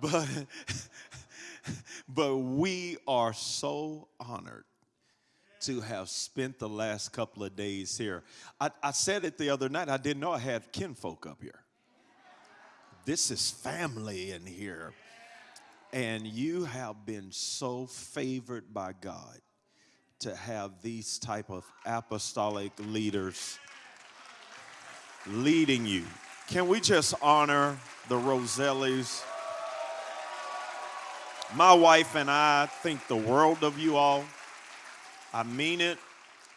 But, but we are so honored to have spent the last couple of days here. I, I said it the other night, I didn't know I had kinfolk up here. This is family in here. And you have been so favored by God to have these type of apostolic leaders leading you. Can we just honor the Rosellis? My wife and I think the world of you all. I mean it,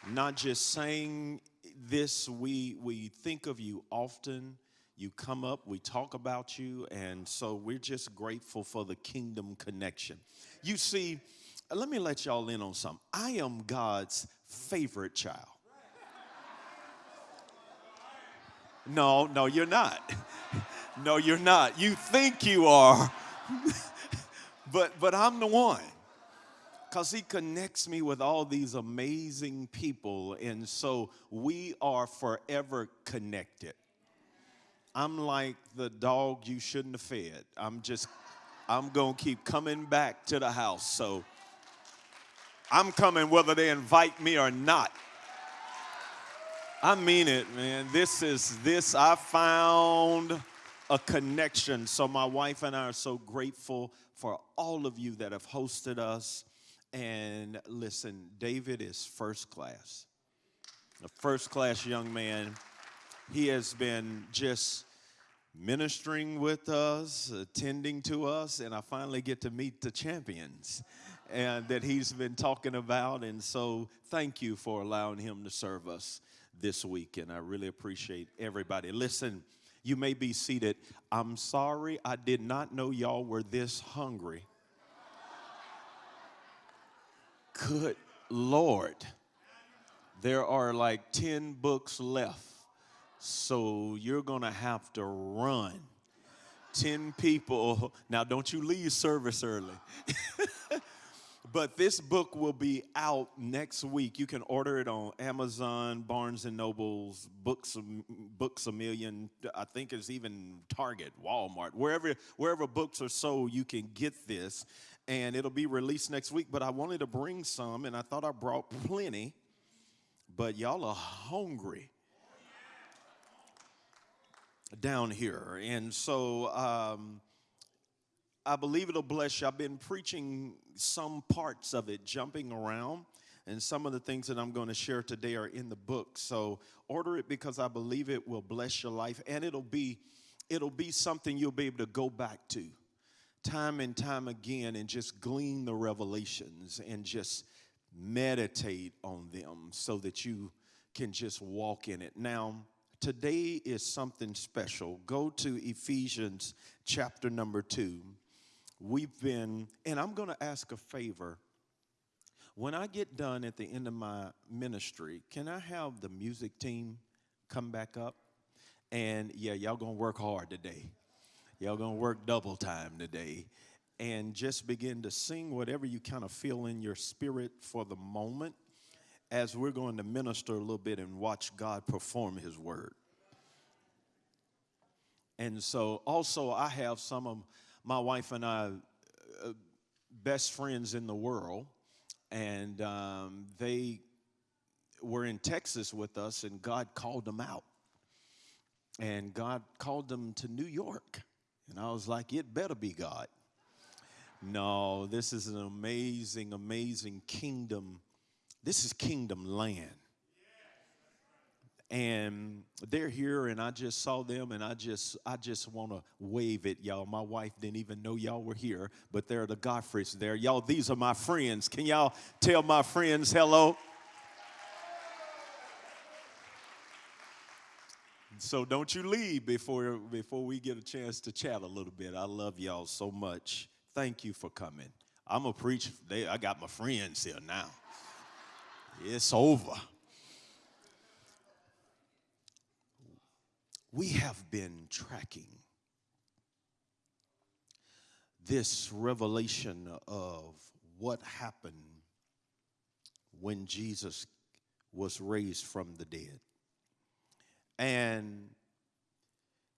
not just saying this, we, we think of you often. You come up, we talk about you, and so we're just grateful for the kingdom connection. You see, let me let y'all in on something. I am God's favorite child. No, no, you're not. No, you're not. You think you are. but but I'm the one. Because he connects me with all these amazing people and so we are forever connected. I'm like the dog you shouldn't have fed. I'm just i'm gonna keep coming back to the house so i'm coming whether they invite me or not. I mean it man. This is this i found a connection. So my wife and i are so grateful for all of you that have hosted us. And listen, David is first class, a first class young man. He has been just ministering with us, attending to us, and I finally get to meet the champions and that he's been talking about. And so thank you for allowing him to serve us this week. And I really appreciate everybody. Listen, you may be seated. I'm sorry, I did not know y'all were this hungry. Good Lord. There are like 10 books left, so you're going to have to run. 10 people. Now, don't you leave service early. But this book will be out next week. You can order it on Amazon, Barnes and Nobles, Books, Books a Million. I think it's even Target, Walmart, wherever wherever books are sold, you can get this, and it'll be released next week. But I wanted to bring some, and I thought I brought plenty. But y'all are hungry down here, and so. Um, I believe it'll bless you. I've been preaching some parts of it, jumping around, and some of the things that I'm going to share today are in the book. So order it because I believe it will bless your life, and it'll be it'll be something you'll be able to go back to time and time again and just glean the revelations and just meditate on them so that you can just walk in it. Now, today is something special. Go to Ephesians chapter number 2 we've been, and I'm going to ask a favor. When I get done at the end of my ministry, can I have the music team come back up? And yeah, y'all gonna work hard today. Y'all gonna work double time today. And just begin to sing whatever you kind of feel in your spirit for the moment as we're going to minister a little bit and watch God perform His word. And so, also, I have some of my wife and I, uh, best friends in the world, and um, they were in Texas with us, and God called them out. And God called them to New York. And I was like, it better be God. No, this is an amazing, amazing kingdom. This is kingdom land and they're here and i just saw them and i just i just want to wave at y'all. My wife didn't even know y'all were here but there are the godfreys there. Y'all these are my friends. Can y'all tell my friends hello? So don't you leave before before we get a chance to chat a little bit. I love y'all so much. Thank you for coming. I'm a preacher they, i got my friends here now. It's over we have been tracking this revelation of what happened when Jesus was raised from the dead. And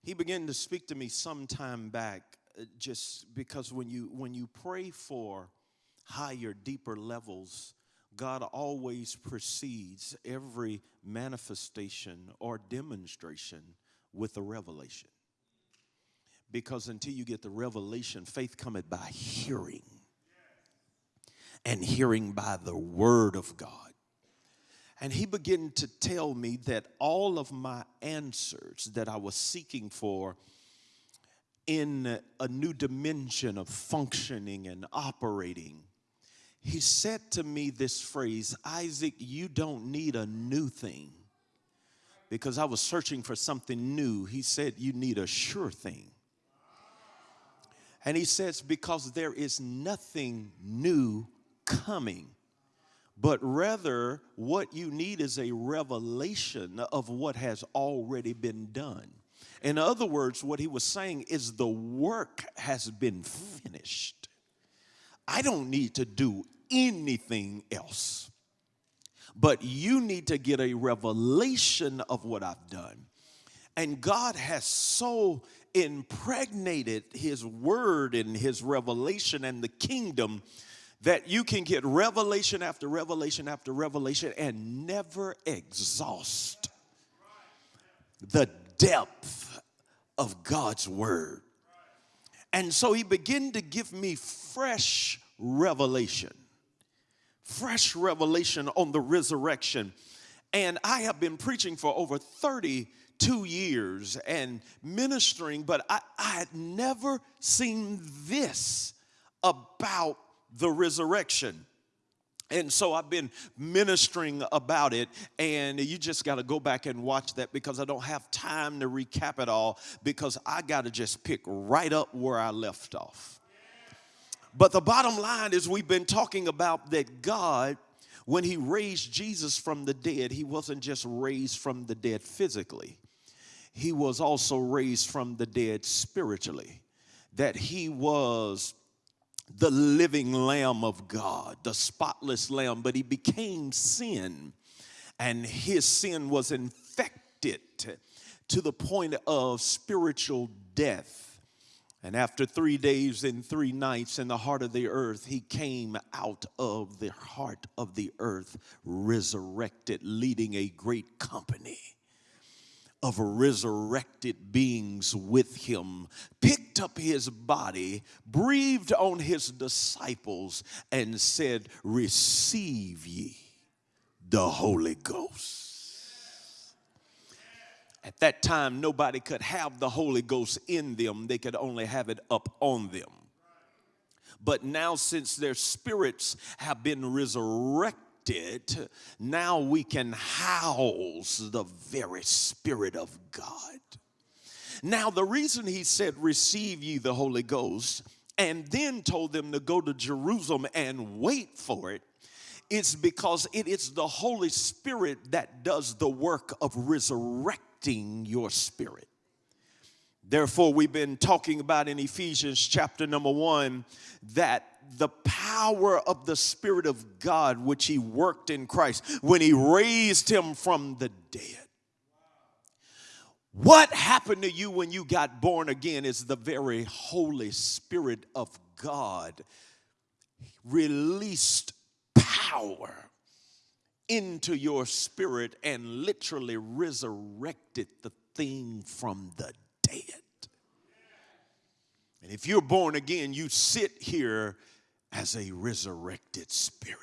he began to speak to me some time back uh, just because when you when you pray for higher, deeper levels, God always precedes every manifestation or demonstration with the revelation. Because until you get the revelation, faith cometh by hearing, and hearing by the word of God. And he began to tell me that all of my answers that I was seeking for in a new dimension of functioning and operating, he said to me this phrase Isaac, you don't need a new thing. Because I was searching for something new. He said, You need a sure thing. And he says, Because there is nothing new coming but rather what you need is a revelation of what has already been done. In other words, what he was saying is the work has been finished. I don't need to do anything else. But you need to get a revelation of what I've done. And God has so impregnated his word and his revelation and the kingdom that you can get revelation after revelation after revelation and never exhaust the depth of God's word. And so he began to give me fresh revelation, fresh revelation on the resurrection. And I have been preaching for over 32 years and ministering, but I, I had never seen this about the resurrection. And so I've been ministering about it, and you just got to go back and watch that because I don't have time to recap it all because I got to just pick right up where I left off. But the bottom line is, we've been talking about that God, when He raised Jesus from the dead, He wasn't just raised from the dead physically, He was also raised from the dead spiritually. That He was the living Lamb of God, the spotless Lamb, but he became sin, and his sin was infected to the point of spiritual death. And after three days and three nights in the heart of the earth, he came out of the heart of the earth, resurrected, leading a great company of resurrected beings with him, picked up his body, breathed on his disciples, and said, Receive ye the Holy Ghost. At that time, nobody could have the Holy Ghost in them, they could only have it up on them. But now, since their spirits have been resurrected, now we can house the very Spirit of God. Now, the reason he said, Receive ye the Holy Ghost, and then told them to go to Jerusalem and wait for it, it, is because it is the Holy Spirit that does the work of your spirit. Therefore, we've been talking about in Ephesians chapter number one that the power of the Spirit of God, which He worked in Christ when He raised Him from the dead. What happened to you when you got born again is the very Holy Spirit of God released power into your spirit and literally resurrected the thing from the dead. And if you're born again, you sit here as a resurrected spirit.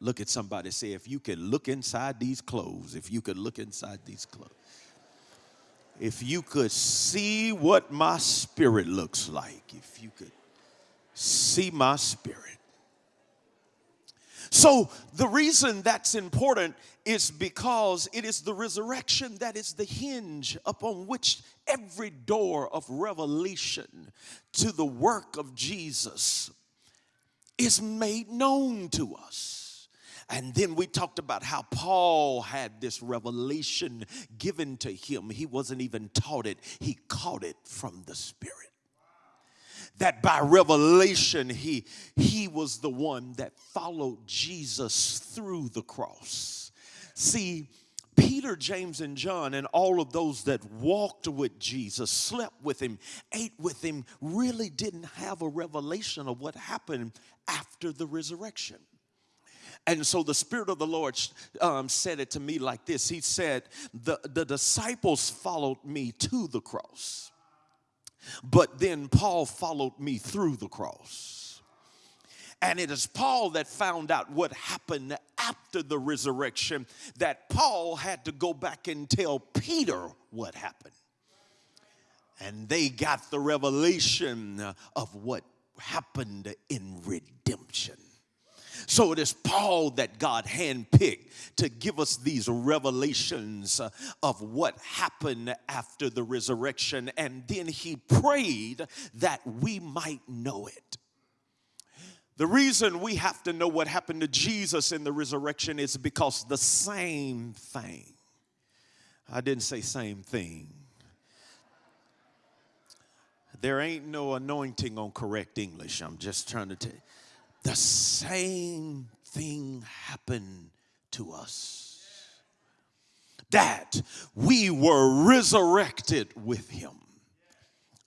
Look at somebody say, if you could look inside these clothes, if you could look inside these clothes, if you could see what my spirit looks like, if you could see my spirit. So, the reason that's important is because it is the resurrection that is the hinge upon which every door of revelation to the work of Jesus is made known to us. And then we talked about how Paul had this revelation given to him. He wasn't even taught it, he caught it from the Spirit that by revelation he he was the one that followed Jesus through the cross. See, Peter, James, and John, and all of those that walked with Jesus, slept with him, ate with him, really didn't have a revelation of what happened after the resurrection. And so the Spirit of the Lord um, said it to me like this He said, the, the disciples followed me to the cross, but then Paul followed me through the cross. And it is Paul that found out what happened after the resurrection that Paul had to go back and tell Peter what happened. And they got the revelation of what happened in redemption. So it is Paul that God handpicked to give us these revelations uh, of what happened after the resurrection. And then he prayed that we might know it. The reason we have to know what happened to Jesus in the resurrection is because the same thing. I didn't say same thing. There ain't no anointing on correct English. I'm just trying to tell you the same thing happened to us. That we were resurrected with him.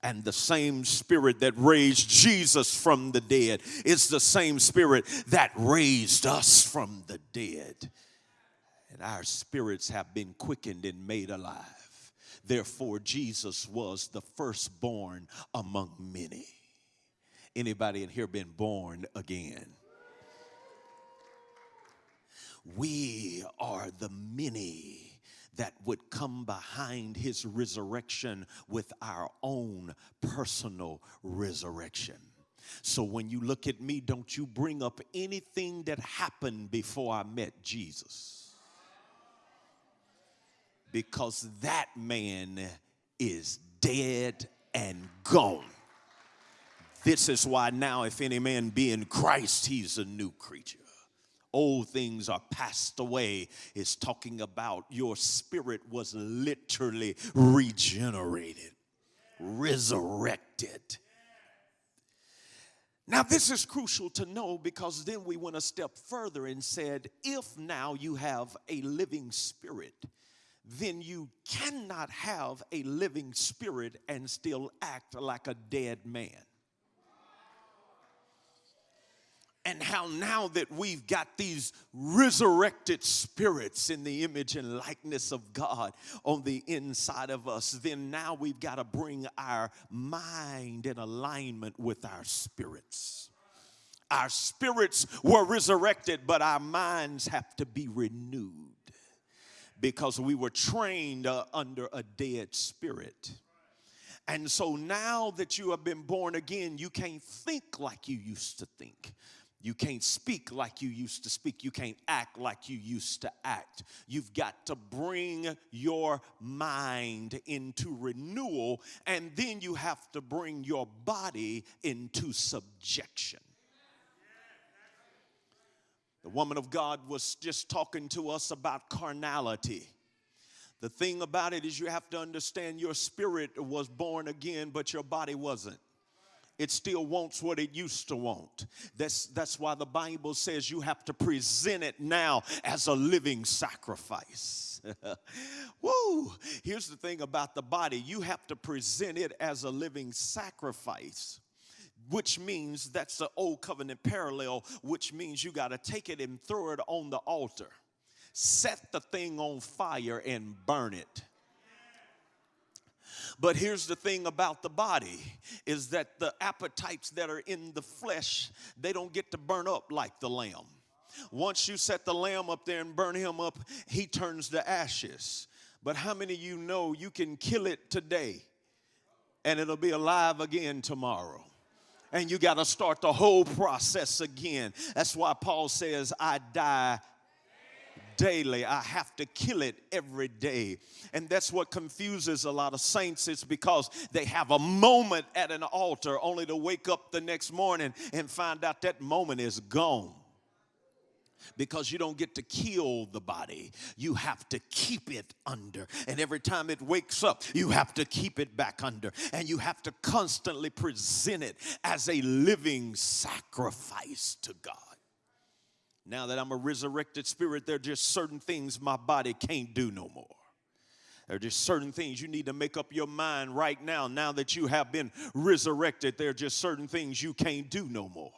And the same spirit that raised Jesus from the dead is the same spirit that raised us from the dead. And our spirits have been quickened and made alive. Therefore, Jesus was the firstborn among many. Anybody in here been born again? We are the many that would come behind his resurrection with our own personal resurrection. So when you look at me, don't you bring up anything that happened before I met Jesus. Because that man is dead and gone. This is why now, if any man be in Christ, he's a new creature. Old things are passed away. It's talking about your spirit was literally regenerated, resurrected. Now, this is crucial to know because then we went a step further and said, if now you have a living spirit, then you cannot have a living spirit and still act like a dead man. And how now that we've got these resurrected spirits in the image and likeness of God on the inside of us, then now we've got to bring our mind in alignment with our spirits. Our spirits were resurrected, but our minds have to be renewed because we were trained uh, under a dead spirit. And so now that you have been born again, you can't think like you used to think. You can't speak like you used to speak. You can't act like you used to act. You've got to bring your mind into renewal, and then you have to bring your body into subjection. The woman of God was just talking to us about carnality. The thing about it is, you have to understand your spirit was born again, but your body wasn't it still wants what it used to want. That's, that's why the Bible says you have to present it now as a living sacrifice. Woo! Here's the thing about the body you have to present it as a living sacrifice which means that's the old covenant parallel, which means you got to take it and throw it on the altar. Set the thing on fire and burn it. But here's the thing about the body is that the appetites that are in the flesh, they don't get to burn up like the lamb. Once you set the lamb up there and burn him up, he turns to ashes. But how many of you know you can kill it today and it'll be alive again tomorrow? And you got to start the whole process again. That's why Paul says, I die daily. I have to kill it every day. And that's what confuses a lot of saints. It's because they have a moment at an altar only to wake up the next morning and find out that moment is gone because you don't get to kill the body. You have to keep it under. And every time it wakes up, you have to keep it back under. And you have to constantly present it as a living sacrifice to God. Now that I'm a resurrected spirit, there are just certain things my body can't do no more. There are just certain things you need to make up your mind right now. Now that you have been resurrected, there are just certain things you can't do no more.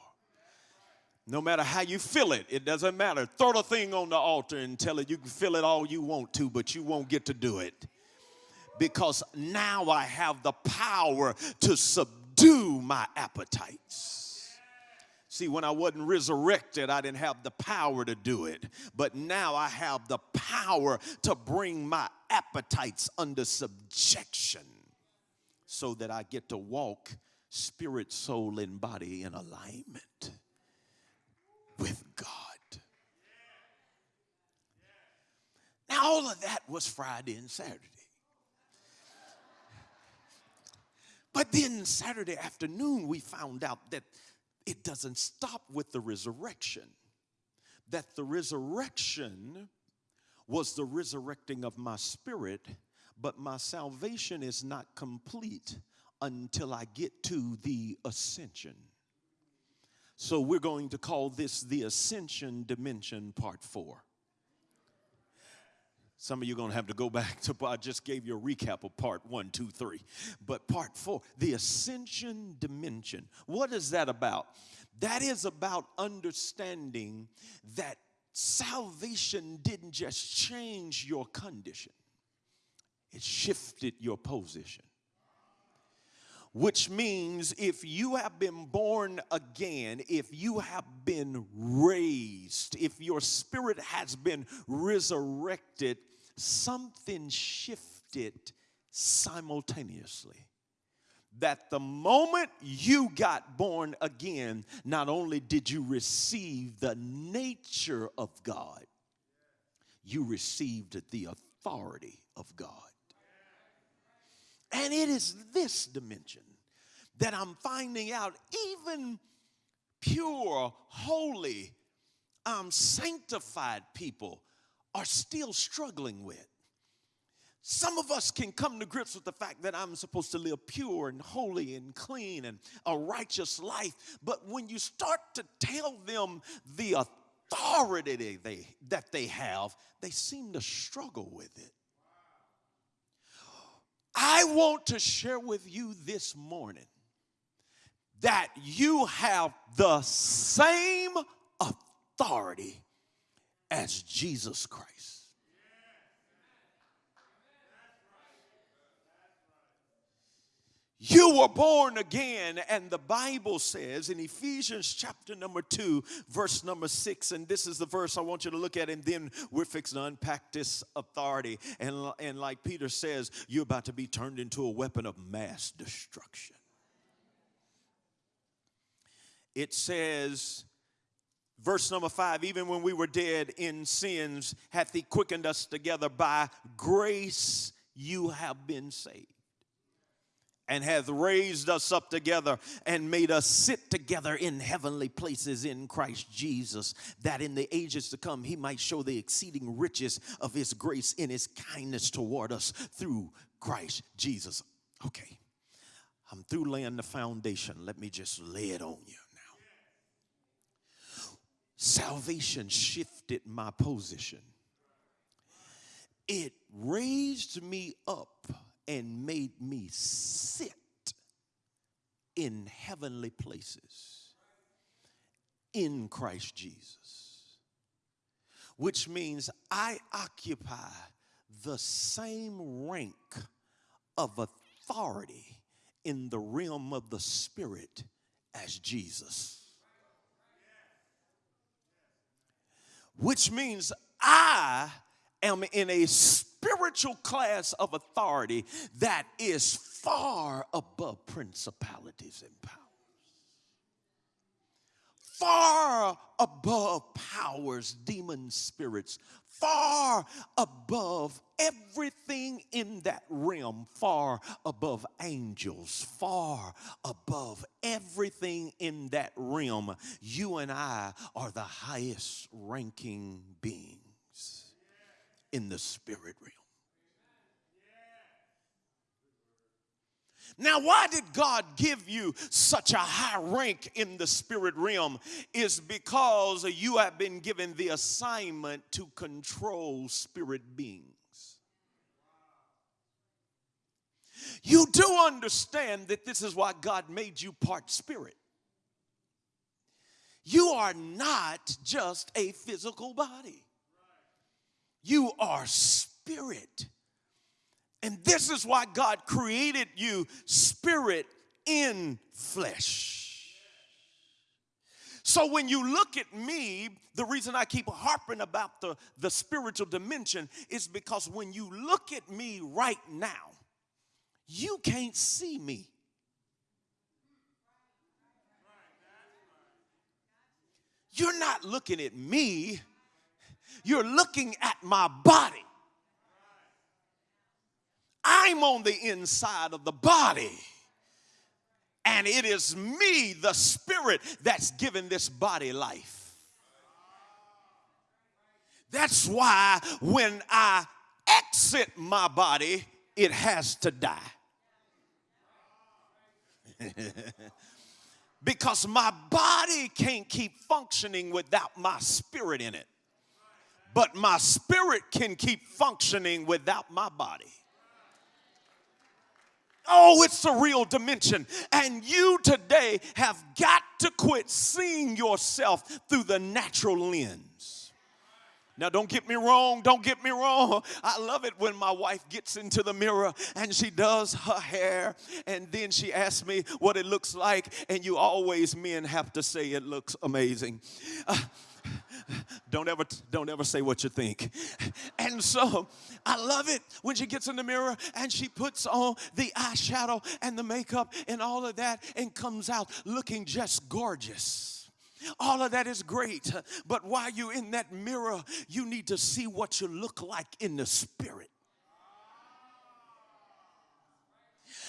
No matter how you feel it, it doesn't matter. Throw the thing on the altar and tell it you can feel it all you want to, but you won't get to do it. Because now I have the power to subdue my appetites. See, when I wasn't resurrected, I didn't have the power to do it. But now I have the power to bring my appetites under subjection so that I get to walk spirit, soul, and body in alignment with God. Now, all of that was Friday and Saturday. But then Saturday afternoon, we found out that it doesn't stop with the resurrection. That the resurrection was the resurrecting of my spirit, but my salvation is not complete until I get to the ascension. So we're going to call this the ascension dimension part four. Some of you are going to have to go back to, I just gave you a recap of part one, two, three. But part four, the ascension dimension. What is that about? That is about understanding that salvation didn't just change your condition, it shifted your position which means if you have been born again, if you have been raised, if your spirit has been resurrected, something shifted simultaneously. That the moment you got born again, not only did you receive the nature of God, you received the authority of God. And it is this dimension that I'm finding out even pure, holy, um, sanctified people are still struggling with. Some of us can come to grips with the fact that I'm supposed to live pure and holy and clean and a righteous life. But when you start to tell them the authority they, that they have, they seem to struggle with it. I want to share with you this morning that you have the same authority as Jesus Christ. You were born again, and the Bible says in Ephesians chapter number two, verse number six, and this is the verse I want you to look at, and then we're fixing to unpack this authority. And, and like Peter says, you're about to be turned into a weapon of mass destruction. It says, verse number five, even when we were dead in sins, hath he quickened us together by grace you have been saved and hath raised us up together and made us sit together in heavenly places in Christ Jesus, that in the ages to come he might show the exceeding riches of his grace in his kindness toward us through Christ Jesus. Okay, I'm through laying the foundation. Let me just lay it on you. Salvation shifted my position, it raised me up and made me sit in heavenly places in Christ Jesus. Which means I occupy the same rank of authority in the realm of the Spirit as Jesus. Which means I am in a spiritual class of authority that is far above principalities and powers. Far above powers, demon spirits, far above everything in that realm, far above angels, far above everything in that realm. You and I are the highest ranking beings in the spirit realm. Now, why did God give you such a high rank in the spirit realm? Is because you have been given the assignment to control spirit beings. You do understand that this is why God made you part spirit. You are not just a physical body, you are spirit. And this is why God created you spirit in flesh. So when you look at me, the reason I keep harping about the, the spiritual dimension is because when you look at me right now, you can't see me. You're not looking at me, you're looking at my body. I'm on the inside of the body. And it is me, the spirit, that's given this body life. That's why when I exit my body, it has to die. because my body can't keep functioning without my spirit in it. But my spirit can keep functioning without my body. Oh, it's a real dimension. And you today have got to quit seeing yourself through the natural lens. Now, don't get me wrong, don't get me wrong. I love it when my wife gets into the mirror and she does her hair and then she asks me what it looks like, and you always, men, have to say it looks amazing. Uh, don't ever don't ever say what you think and so i love it when she gets in the mirror and she puts on the eyeshadow and the makeup and all of that and comes out looking just gorgeous all of that is great, but while you're in that mirror, you need to see what you look like in the spirit.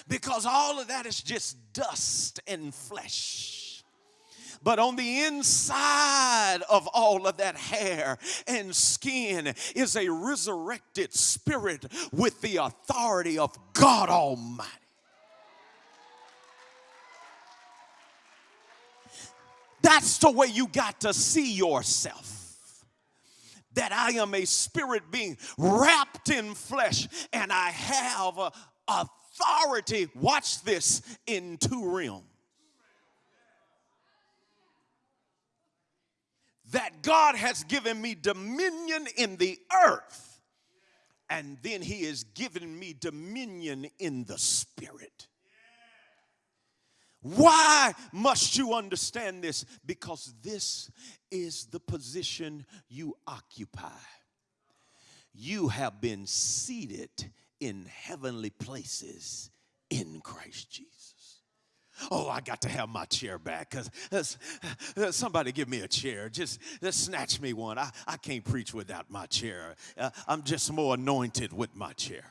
Because all of that is just dust and flesh. But on the inside of all of that hair and skin is a resurrected spirit with the authority of God Almighty. That's the way you got to see yourself. That I am a spirit being wrapped in flesh and I have authority, watch this, in two realms. That God has given me dominion in the earth, and then He has given me dominion in the spirit. Why must you understand this? Because this is the position you occupy. You have been seated in heavenly places in Christ Jesus. Oh, I got to have my chair back because uh, somebody give me a chair. Just, just snatch me one. I, I can't preach without my chair. Uh, I'm just more anointed with my chair.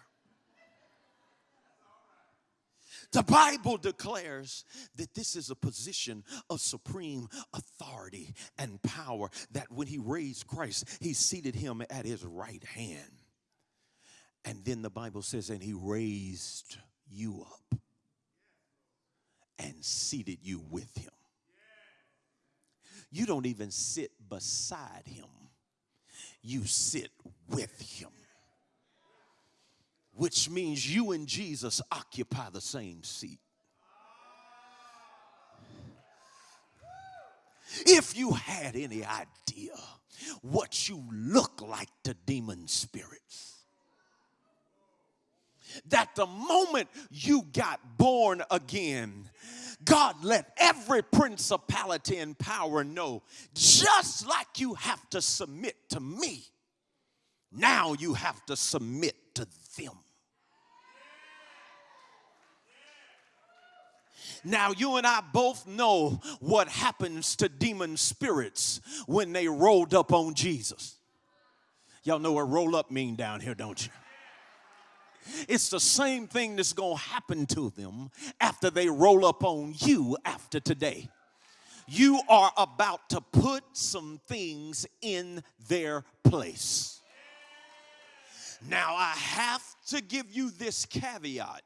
The Bible declares that this is a position of supreme authority and power, that when he raised Christ, he seated him at his right hand. And then the Bible says, and he raised you up and seated you with him. You don't even sit beside him, you sit with him which means you and Jesus occupy the same seat. If you had any idea what you look like to demon spirits, that the moment you got born again, God let every principality and power know just like you have to submit to me, now you have to submit to them. Now, you and I both know what happens to demon spirits when they rolled up on Jesus. Y'all know what roll up mean down here, don't you? It's the same thing that's going to happen to them after they roll up on you after today. You are about to put some things in their place. Now, I have to give you this caveat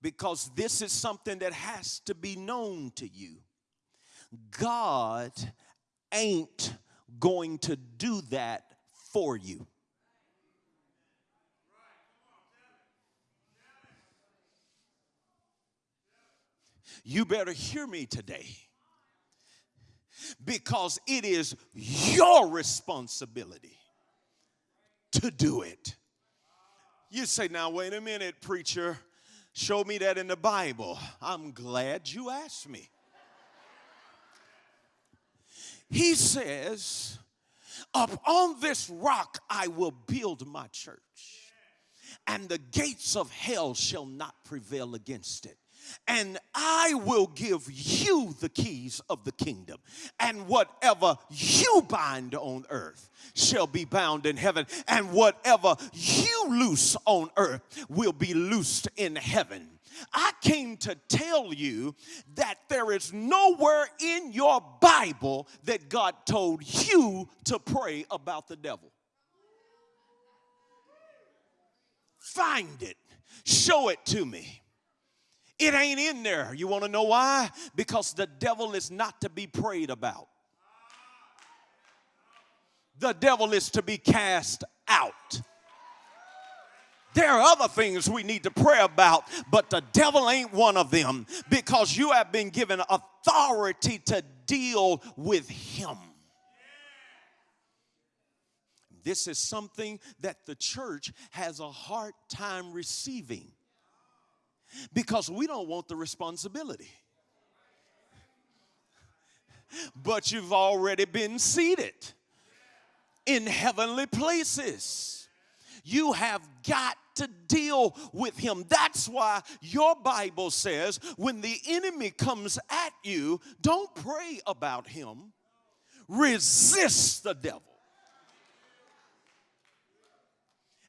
because this is something that has to be known to you. God ain't going to do that for you. You better hear me today because it is your responsibility to do it. You say, now, wait a minute, preacher. Show me that in the Bible. I'm glad you asked me. He says, Up on this rock I will build my church, and the gates of hell shall not prevail against it and I will give you the keys of the kingdom. And whatever you bind on earth shall be bound in heaven, and whatever you loose on earth will be loosed in heaven. I came to tell you that there is nowhere in your Bible that God told you to pray about the devil. Find it, show it to me. It ain't in there. You want to know why? Because the devil is not to be prayed about. The devil is to be cast out. There are other things we need to pray about, but the devil ain't one of them because you have been given authority to deal with him. This is something that the church has a hard time receiving because we don't want the responsibility. But you've already been seated in heavenly places. You have got to deal with him. That's why your Bible says when the enemy comes at you, don't pray about him, resist the devil,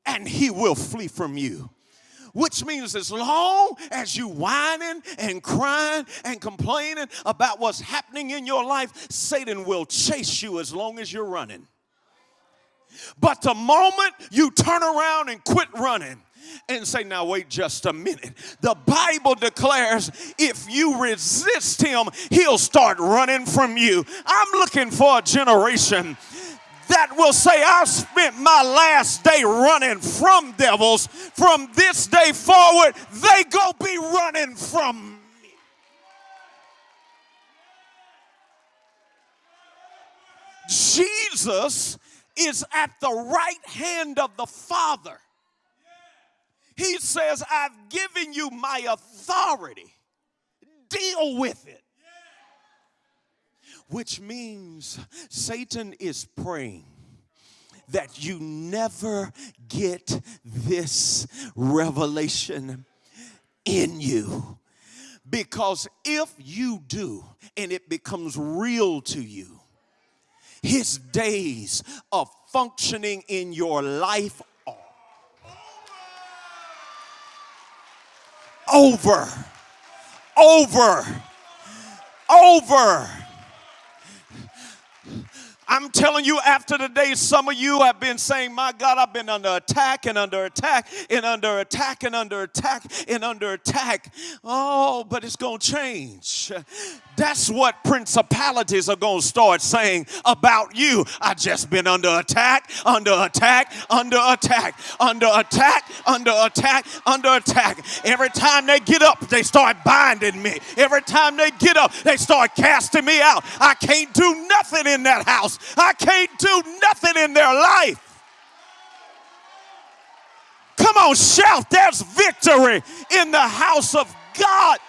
and he will flee from you which means as long as you whining and crying and complaining about what's happening in your life, Satan will chase you as long as you're running. But the moment you turn around and quit running, and say, Now, wait just a minute. The Bible declares if you resist him, he'll start running from you. I'm looking for a generation that will say, I've spent my last day running from devils. From this day forward, they go be running from me. Jesus is at the right hand of the Father. He says, I've given you my authority. Deal with it which means Satan is praying that you never get this revelation in you. Because if you do and it becomes real to you, his days of functioning in your life are over, over, over. I'm telling you, after the day, some of you have been saying, My God, I've been under attack and under attack and under attack and under attack and under attack. Oh, but it's going to change. That's what principalities are going to start saying about you. I just been under attack, under attack, under attack, under attack, under attack, under attack. Every time they get up, they start binding me. Every time they get up, they start casting me out. I can't do nothing in that house. I can't do nothing in their life. Come on, shout, there's victory in the house of God.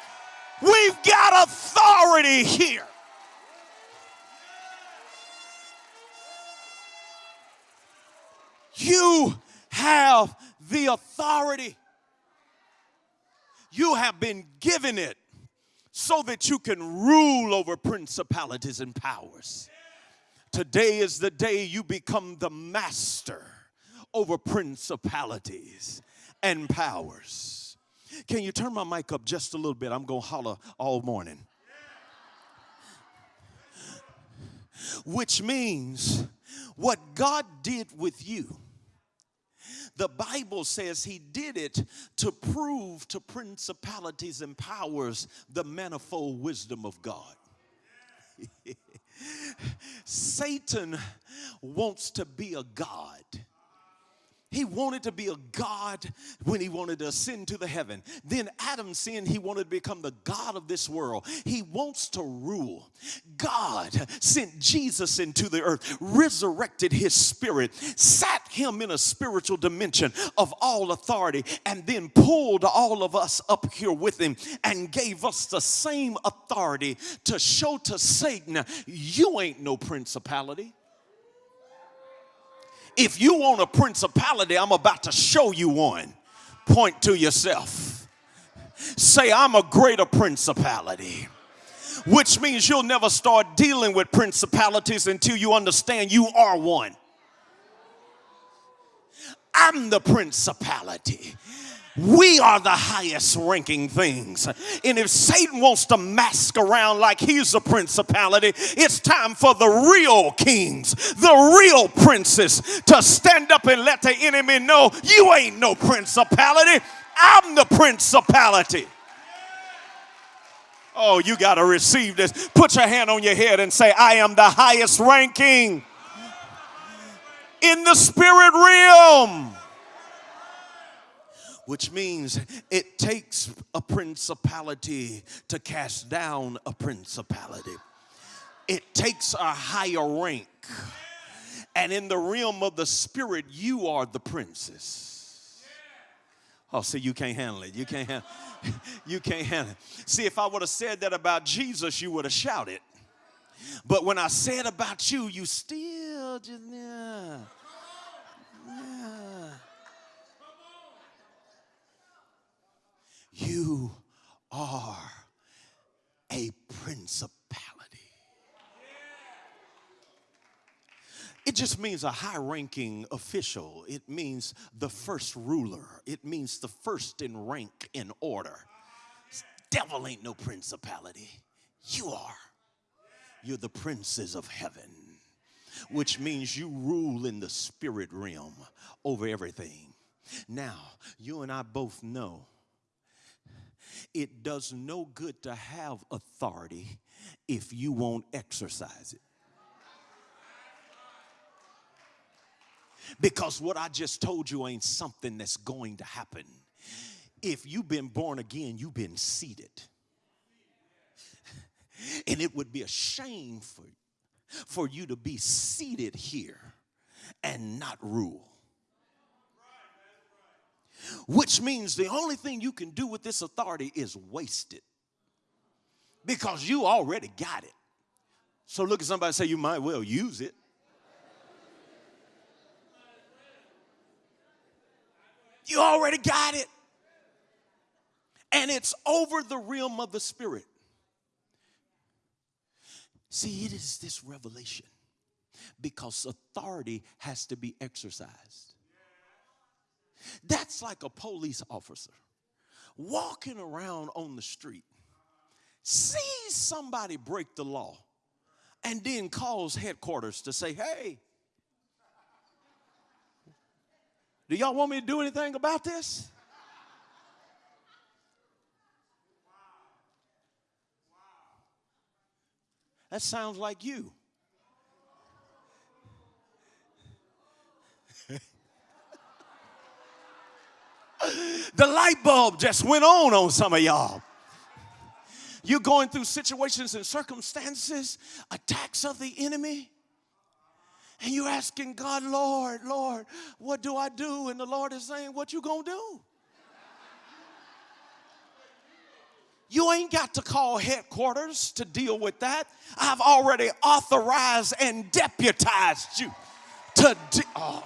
We've got authority here. You have the authority. You have been given it so that you can rule over principalities and powers. Today is the day you become the master over principalities and powers. Can you turn my mic up just a little bit? I'm going to holler all morning. Which means what God did with you The Bible says he did it to prove to principalities and powers the manifold wisdom of God. Satan wants to be a God. He wanted to be a God when he wanted to ascend to the heaven. Then Adam sinned, he wanted to become the God of this world. He wants to rule. God sent Jesus into the earth, resurrected his spirit, sat him in a spiritual dimension of all authority, and then pulled all of us up here with him and gave us the same authority to show to Satan, you ain't no principality. If you want a principality, I'm about to show you one. Point to yourself. Say, I'm a greater principality. Which means you'll never start dealing with principalities until you understand you are one. I'm the principality. We are the highest ranking things. And if Satan wants to mask around like he's a principality, it's time for the real kings, the real princes to stand up and let the enemy know you ain't no principality. I'm the principality. Oh, you got to receive this. Put your hand on your head and say, I am the highest ranking in the spirit realm which means it takes a principality to cast down a principality. It takes a higher rank. And in the realm of the spirit, you are the princess. Oh, see, you can't handle it. You can't handle you can't handle it. See, if I would have said that about Jesus, you would have shouted. But when I said about you, you still just yeah. Yeah. You are a principality. It just means a high ranking official. It means the first ruler. It means the first in rank in order. Devil ain't no principality. You are. You're the princes of heaven, which means you rule in the spirit realm over everything. Now, you and I both know it does no good to have authority if you won't exercise it. Because what I just told you ain't something that's going to happen. If you've been born again, you've been seated. And it would be a shame for, for you to be seated here and not rule which means the only thing you can do with this authority is waste it because you already got it. So look at somebody and say, You might well use it. You already got it. And it's over the realm of the spirit. See, it is this revelation because authority has to be exercised. That's like a police officer walking around on the street, sees somebody break the law, and then calls headquarters to say, hey, do y'all want me to do anything about this? That sounds like you. The light bulb just went on on some of y'all. You're going through situations and circumstances, attacks of the enemy, and you're asking God, Lord, Lord, what do I do? And the Lord is saying, What you gonna do? You ain't got to call headquarters to deal with that. I've already authorized and deputized you to. De- oh.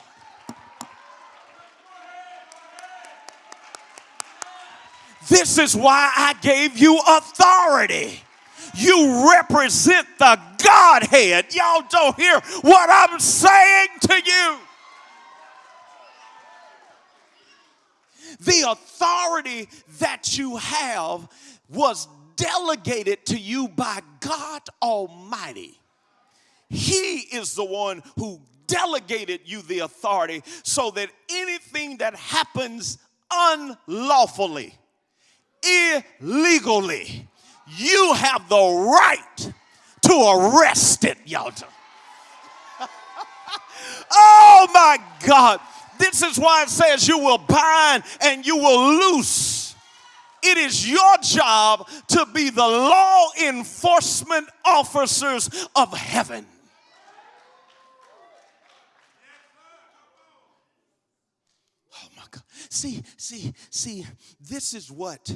This is why I gave you authority. You represent the Godhead. Y'all don't hear what I'm saying to you. The authority that you have was delegated to you by God Almighty. He is the one who delegated you the authority so that anything that happens unlawfully, illegally, you have the right to arrest it, y'all. oh my God. This is why it says you will bind and you will loose. It is your job to be the law enforcement officers of heaven. Oh my God. See, see, see, this is what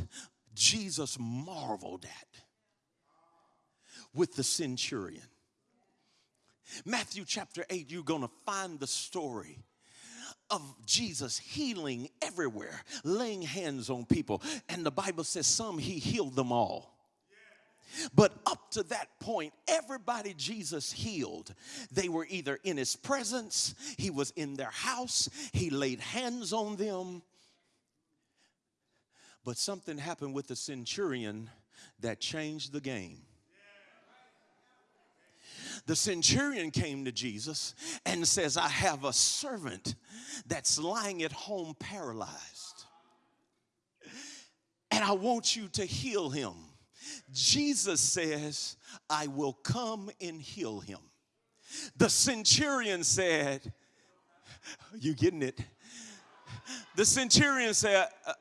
Jesus marveled at with the centurion. Matthew chapter 8, you're going to find the story of Jesus healing everywhere, laying hands on people. And the Bible says some he healed them all. But up to that point, everybody Jesus healed, they were either in his presence, he was in their house, he laid hands on them. But something happened with the centurion that changed the game the centurion came to Jesus and says, I have a servant that's lying at home paralyzed. And I want you to heal him. Jesus says, I will come and heal him. The centurion said, You getting it? The centurion said, uh,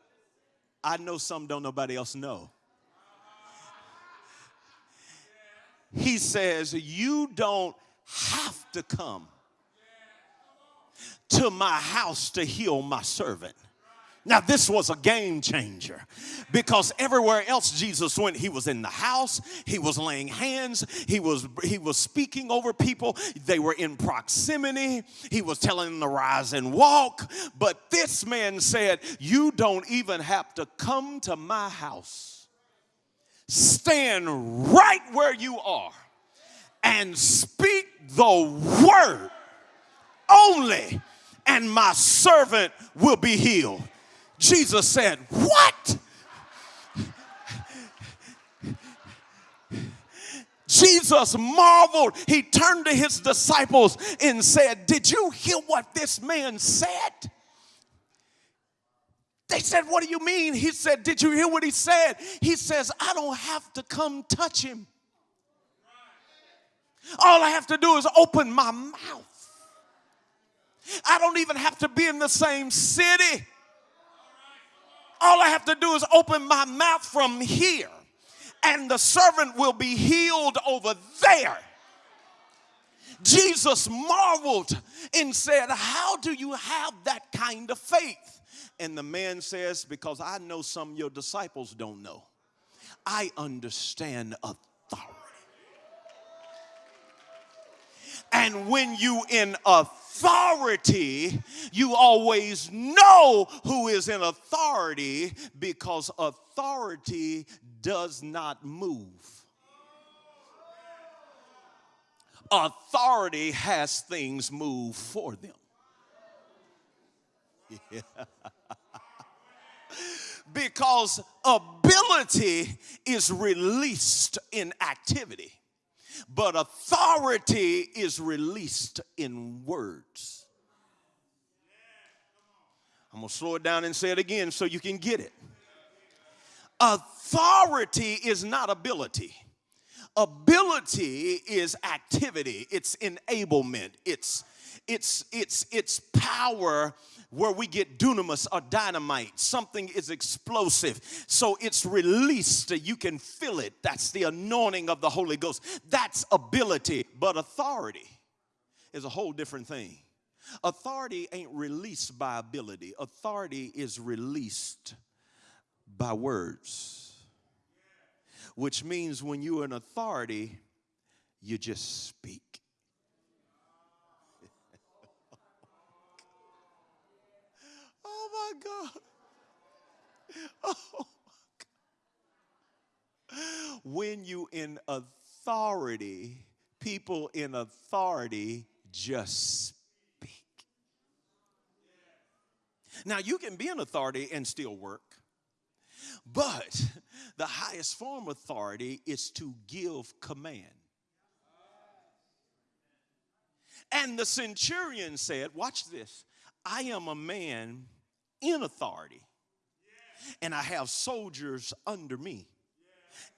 I know some don't nobody else know. he says, You don't have to come to my house to heal my servant. Now, this was a game changer because everywhere else Jesus went, he was in the house, he was laying hands, he was, he was speaking over people, they were in proximity, he was telling them to rise and walk. But this man said, You don't even have to come to my house stand right where you are and speak the word only, and my servant will be healed. Jesus said, What? Jesus marveled. He turned to his disciples and said, Did you hear what this man said? They said, What do you mean? He said, Did you hear what he said? He says, I don't have to come touch him. All I have to do is open my mouth. I don't even have to be in the same city. All I have to do is open my mouth from here, and the servant will be healed over there. Jesus marveled and said, How do you have that kind of faith? And the man says, Because I know some your disciples don't know. I understand authority. And when you in authority, you always know who is in authority because authority does not move. Authority has things move for them. Yeah. because ability is released in activity, but authority is released in words. I'm gonna slow it down and say it again so you can get it. Authority is not ability. Ability is activity, it's enablement, it's it's it's it's power where we get dunamis or dynamite. Something is explosive. So it's released. You can feel it. That's the anointing of the Holy Ghost. That's ability. But authority is a whole different thing. Authority ain't released by ability, authority is released by words. Which means when you're an authority, you just speak. My God. Oh my God. When you in authority, people in authority just speak. Now you can be in authority and still work. But the highest form of authority is to give command. And the centurion said, Watch this. I am a man in authority, and I have soldiers under me.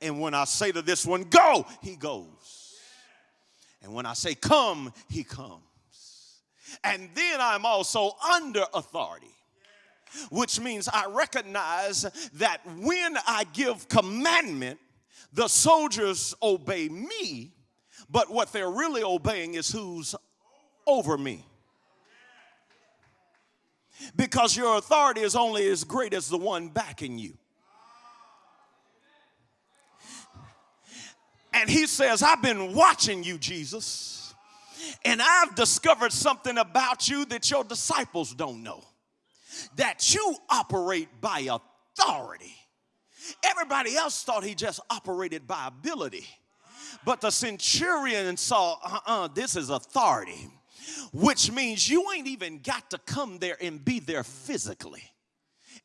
And when I say to this one, Go, he goes. And when I say, Come, he comes. And then I'm also under authority which means I recognize that when I give commandment, the soldiers obey me, but what they're really obeying is who's over me. Because your authority is only as great as the one backing you. And he says, I've been watching you, Jesus, and I've discovered something about you that your disciples don't know that you operate by authority. Everybody else thought he just operated by ability. But the centurion saw, uh uh this is authority, which means you ain't even got to come there and be there physically.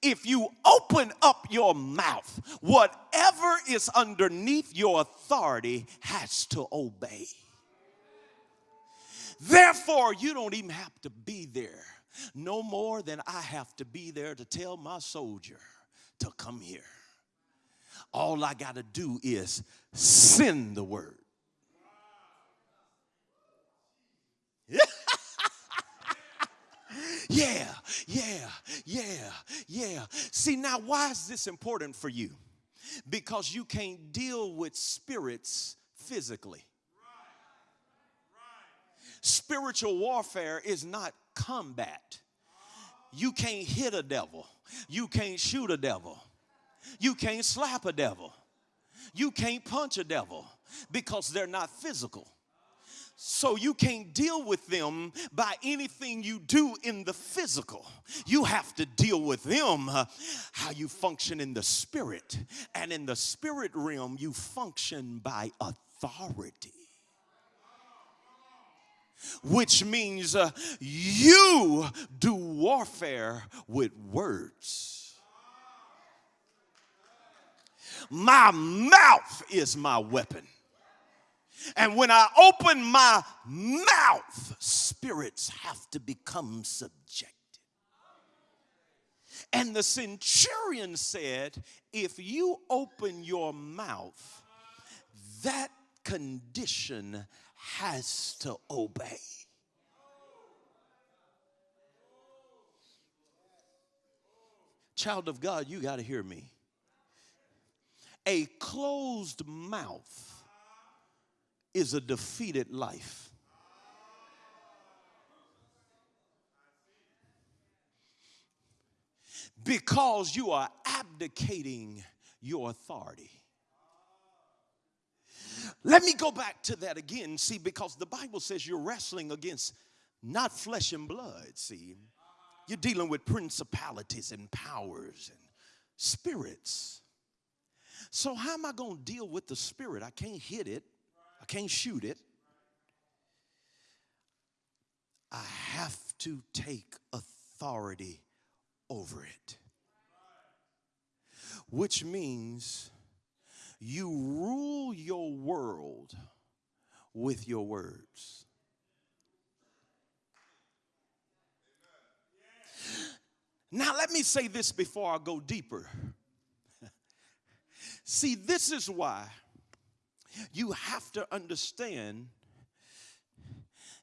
If you open up your mouth, whatever is underneath your authority has to obey. Therefore, you don't even have to be there no more than I have to be there to tell my soldier to come here. All I got to do is send the word. Yeah, yeah, yeah, yeah. See, now, why is this important for you? Because you can't deal with spirits physically. Spiritual warfare is not combat. You can't hit a devil. You can't shoot a devil. You can't slap a devil. You can't punch a devil because they're not physical. So you can't deal with them by anything you do in the physical. You have to deal with them uh, how you function in the spirit. And in the spirit realm, you function by authority which means uh, you do warfare with words. My mouth is my weapon. And when I open my mouth, spirits have to become subjected. And the centurion said, If you open your mouth, that condition has to obey. Child of God, you got to hear me. A closed mouth is a defeated life. Because you are abdicating your authority. Let me go back to that again, see, because the Bible says you're wrestling against not flesh and blood, see. You're dealing with principalities and powers and spirits. So, how am I going to deal with the spirit? I can't hit it, I can't shoot it. I have to take authority over it. Which means you rule your world with your words. Now, let me say this before I go deeper. See, this is why you have to understand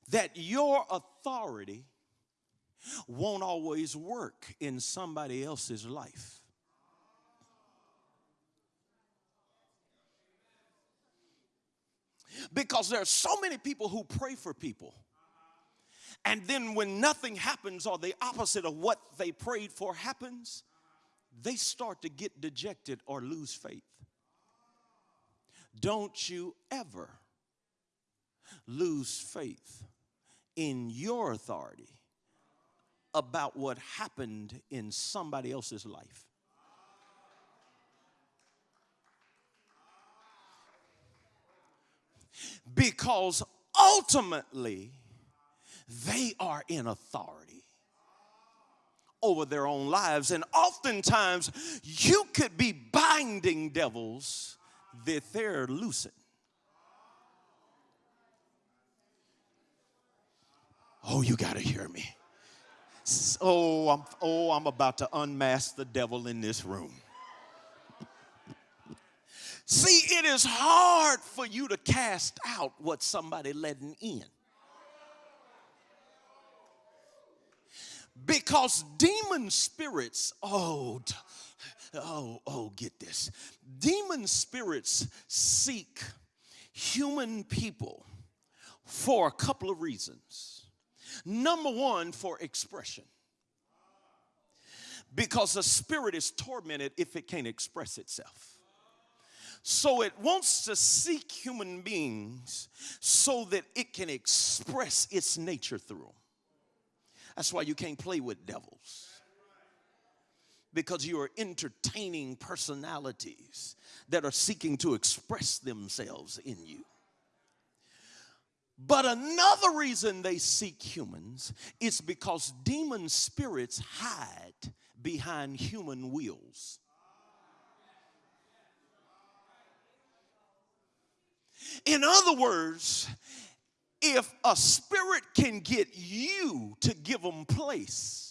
that your authority won't always work in somebody else's life. Because there are so many people who pray for people. And then when nothing happens or the opposite of what they prayed for happens, they start to get dejected or lose faith. Don't you ever lose faith in your authority about what happened in somebody else's life. because ultimately they are in authority over their own lives. And oftentimes you could be binding devils that they're loosing. Oh, you got to hear me. Oh, I'm, oh, I'm about to unmask the devil in this room. See, it is hard for you to cast out what somebody letting in. Because demon spirits, oh, oh, oh, get this. Demon spirits seek human people for a couple of reasons. Number one, for expression. Because the spirit is tormented if it can't express itself. So it wants to seek human beings so that it can express its nature through them. That's why you can't play with devils. Because you are entertaining personalities that are seeking to express themselves in you. But another reason they seek humans is because demon spirits hide behind human wills. In other words, if a spirit can get you to give them place,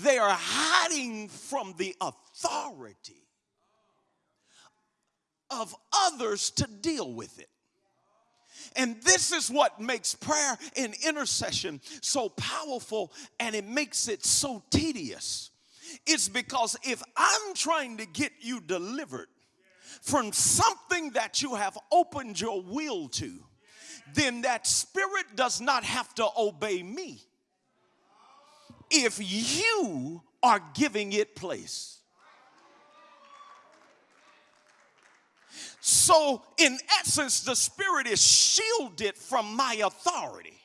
they are hiding from the authority of others to deal with it. And this is what makes prayer and intercession so powerful and it makes it so tedious. It's because if I'm trying to get you delivered from something that you have opened your will to, then that spirit does not have to obey me if you are giving it place. So, in essence, the spirit is shielded from my authority.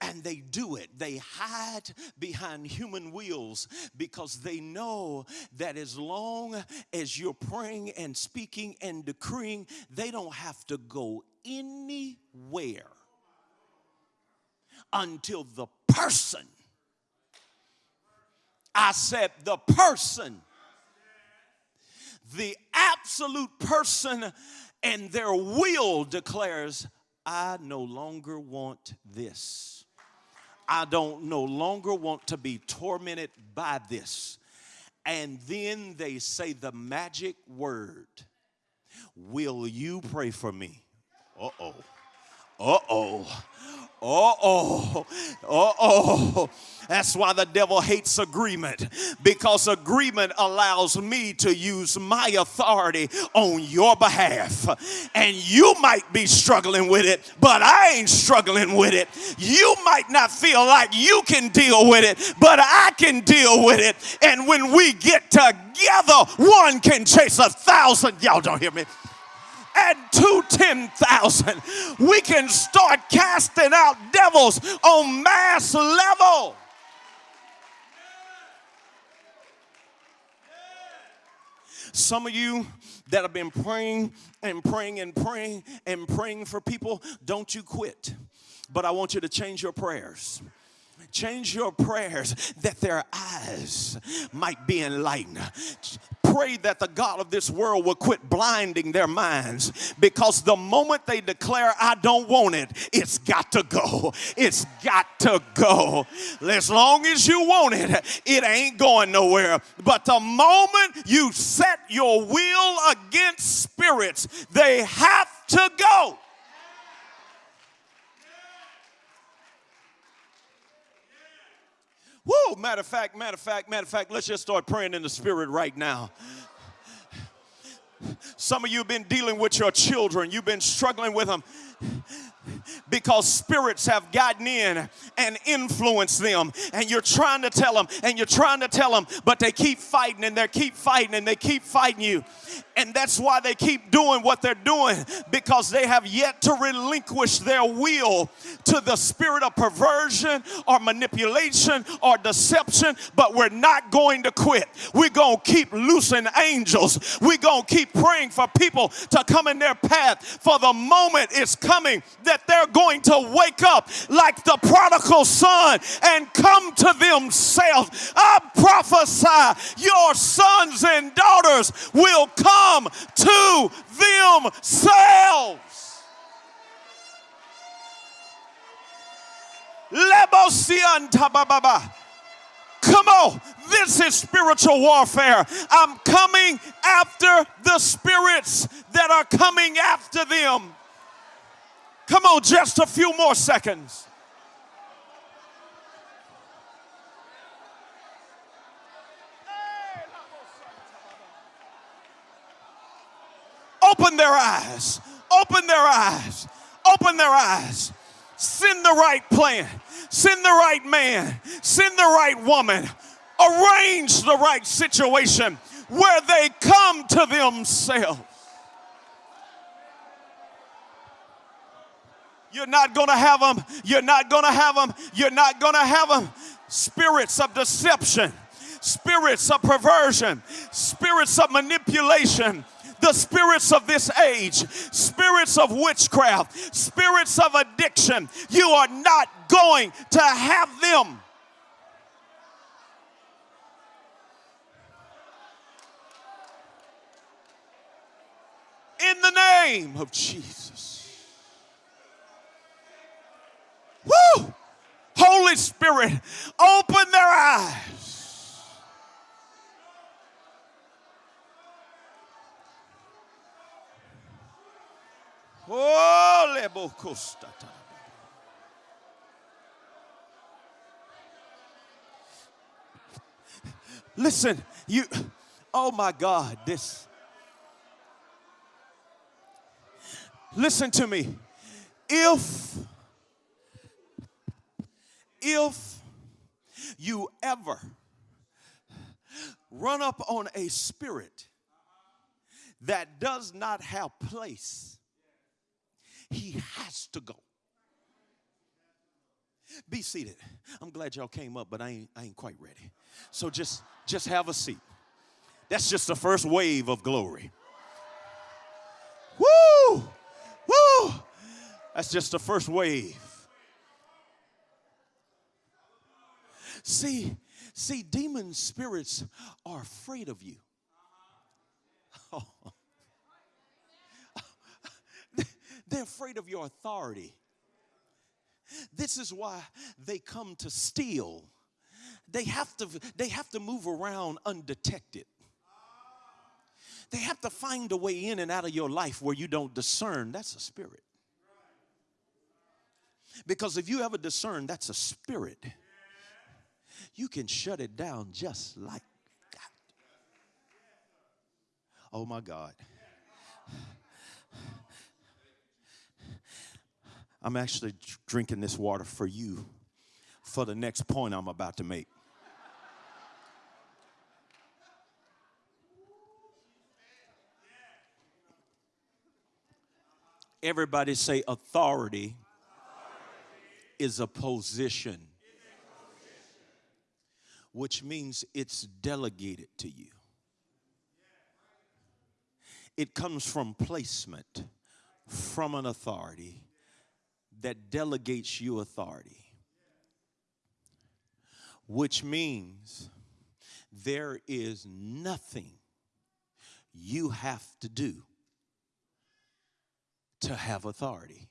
And they do it. They hide behind human wheels because they know that as long as you're praying and speaking and decreeing, they don't have to go anywhere until the person, I said, the person, the absolute person and their will declares, I no longer want this. I don't no longer want to be tormented by this. And then they say the magic word Will you pray for me? Uh oh. Uh oh. Uh oh. Uh oh. That's why the devil hates agreement because agreement allows me to use my authority on your behalf. And you might be struggling with it, but I ain't struggling with it. You might not feel like you can deal with it, but I can deal with it. And when we get together, one can chase a thousand. Y'all don't hear me and two 10,000. We can start casting out devils on mass level. Some of you that have been praying and praying and praying and praying for people, don't you quit. But I want you to change your prayers change your prayers that their eyes might be enlightened pray that the God of this world will quit blinding their minds because the moment they declare, I don't want it, it's got to go. It's got to go. As long as you want it, it ain't going nowhere. But the moment you set your will against spirits, they have to go. Woo! Matter of fact, matter of fact, matter of fact, let's just start praying in the spirit right now. Some of you have been dealing with your children, you've been struggling with them because spirits have gotten in and influenced them. And you're trying to tell them and you're trying to tell them but they keep fighting and they keep fighting and they keep fighting you. And that's why they keep doing what they're doing because they have yet to relinquish their will to the spirit of perversion or manipulation or deception but we're not going to quit. We're going to keep loosing angels. We're going to keep praying for people to come in their path. For the moment is coming that they're going to wake up like the prodigal son and come to themselves. I prophesy your sons and daughters will come to themselves. Come on, this is spiritual warfare. I'm coming after the spirits that are coming after them. Come on, just a few more seconds. Open their eyes. Open their eyes. Open their eyes. Send the right plan. Send the right man. Send the right woman. Arrange the right situation where they come to themselves. You're not going to have them. You're not going to have them. You're not going to have them. Spirits of deception, spirits of perversion, spirits of manipulation, the spirits of this age, spirits of witchcraft, spirits of addiction. You are not going to have them. In the name of Jesus. Woo! Holy Spirit, open their eyes Oh, Listen, you, oh my God, this. Listen to me. If, if you ever run up on a spirit that does not have place he has to go. Be seated. I'm glad y'all came up, but I ain't, I ain't quite ready. So just, just have a seat. That's just the first wave of glory. Woo! Woo! That's just the first wave. See, see, demon spirits are afraid of you. Oh. They're afraid of your authority. This is why they come to steal. They have to, they have to move around undetected. They have to find a way in and out of your life where you don't discern. That's a spirit. Because if you ever discern that's a spirit, you can shut it down just like that. Oh my God. I'm actually drinking this water for you for the next point I'm about to make. Everybody say authority, is a position, which means it's delegated to you. It comes from placement, from an authority that delegates you authority, which means there is nothing you have to do to have authority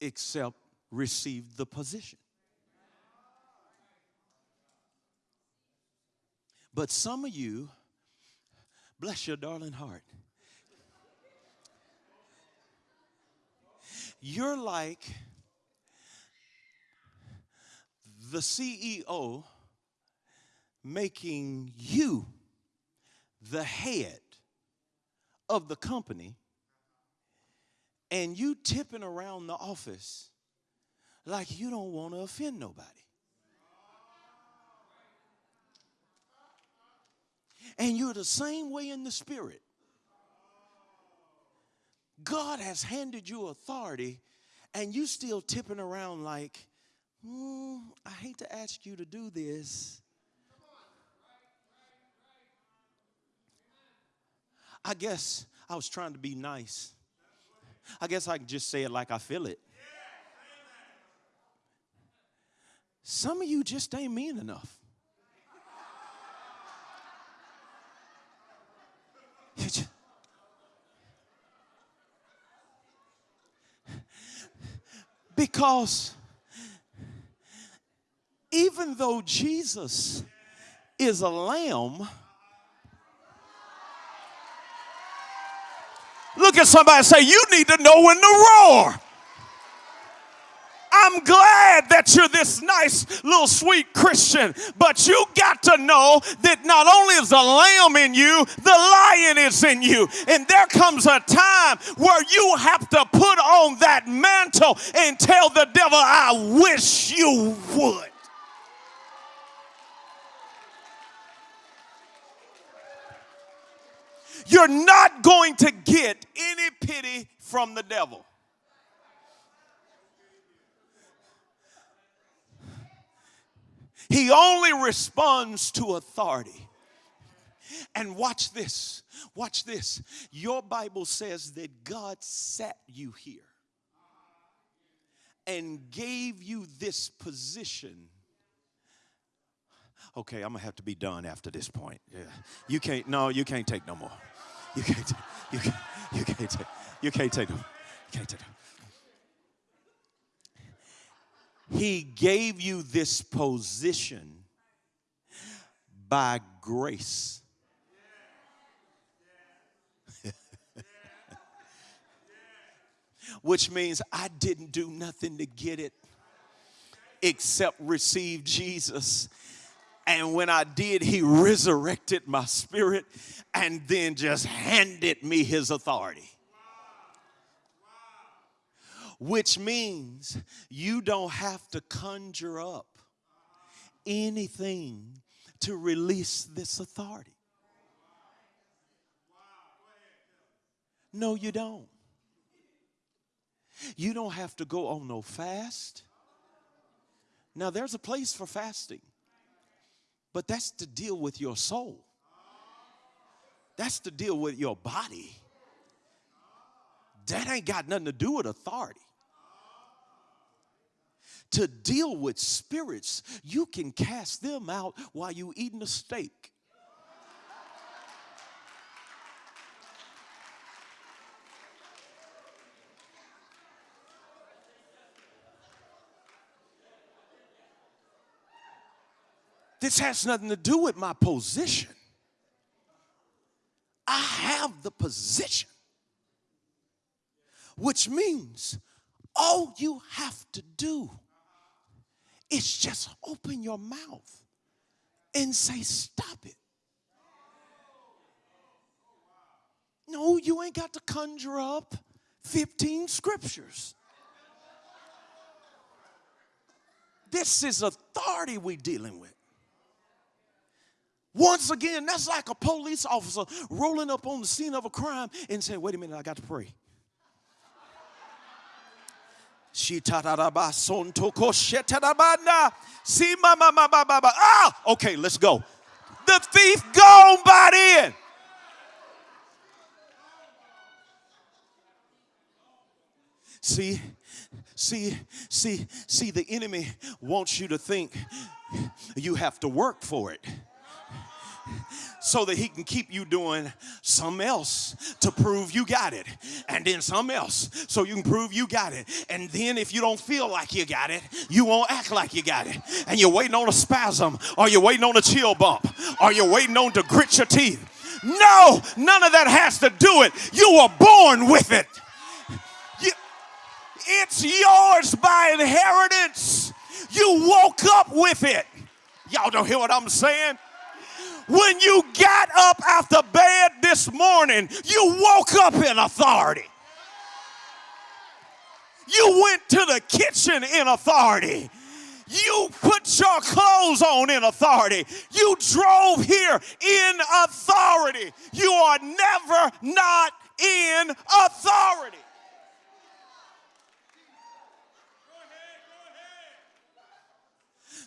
except receive the position. But some of you, bless your darling heart, You're like the CEO making you the head of the company and you tipping around the office like you don't want to offend nobody. And you're the same way in the spirit. God has handed you authority and you still tipping around like, mm, I hate to ask you to do this. I guess I was trying to be nice. I guess I can just say it like I feel it. Some of you just ain't mean enough. Because even though Jesus is a lamb, look at somebody say, You need to know when to roar. I'm glad that you're this nice little sweet Christian, but you got to know that not only is the lamb in you, the lion is in you. And there comes a time where you have to put on that mantle and tell the devil, I wish you would. You're not going to get any pity from the devil. He only responds to authority. And watch this. Watch this. Your Bible says that God sat you here and gave you this position. Okay, I'm gonna have to be done after this point. Yeah. You can't, no, you can't take no more. You can't, you can't, you can't take, you can't take no, you can't take no. He gave you this position by grace. Which means I didn't do nothing to get it except receive Jesus. And when I did, he resurrected my spirit and then just handed me his authority which means you don't have to conjure up anything to release this authority. No, you don't. You don't have to go on no fast. Now, there's a place for fasting, but that's to deal with your soul, that's to deal with your body. That ain't got nothing to do with authority to deal with spirits, you can cast them out while you eating a steak. This has nothing to do with my position. I have the position, which means all you have to do is just open your mouth and say, Stop it. No, you ain't got to conjure up 15 scriptures. This is authority we dealing with. Once again, that's like a police officer rolling up on the scene of a crime and saying, wait a minute, I got to pray. Ah, okay, let's go. The thief gone by then. See, see, see, see, the enemy wants you to think you have to work for it so that he can keep you doing some else to prove you got it. And then some else so you can prove you got it. And then if you don't feel like you got it, you won't act like you got it. And you're waiting on a spasm, or you're waiting on a chill bump, or you're waiting on to grit your teeth. No, none of that has to do it. You were born with it. It's yours by inheritance. You woke up with it. Y'all don't hear what I'm saying? When you got up after bed this morning, you woke up in authority. You went to the kitchen in authority. You put your clothes on in authority. You drove here in authority. You are never not in authority.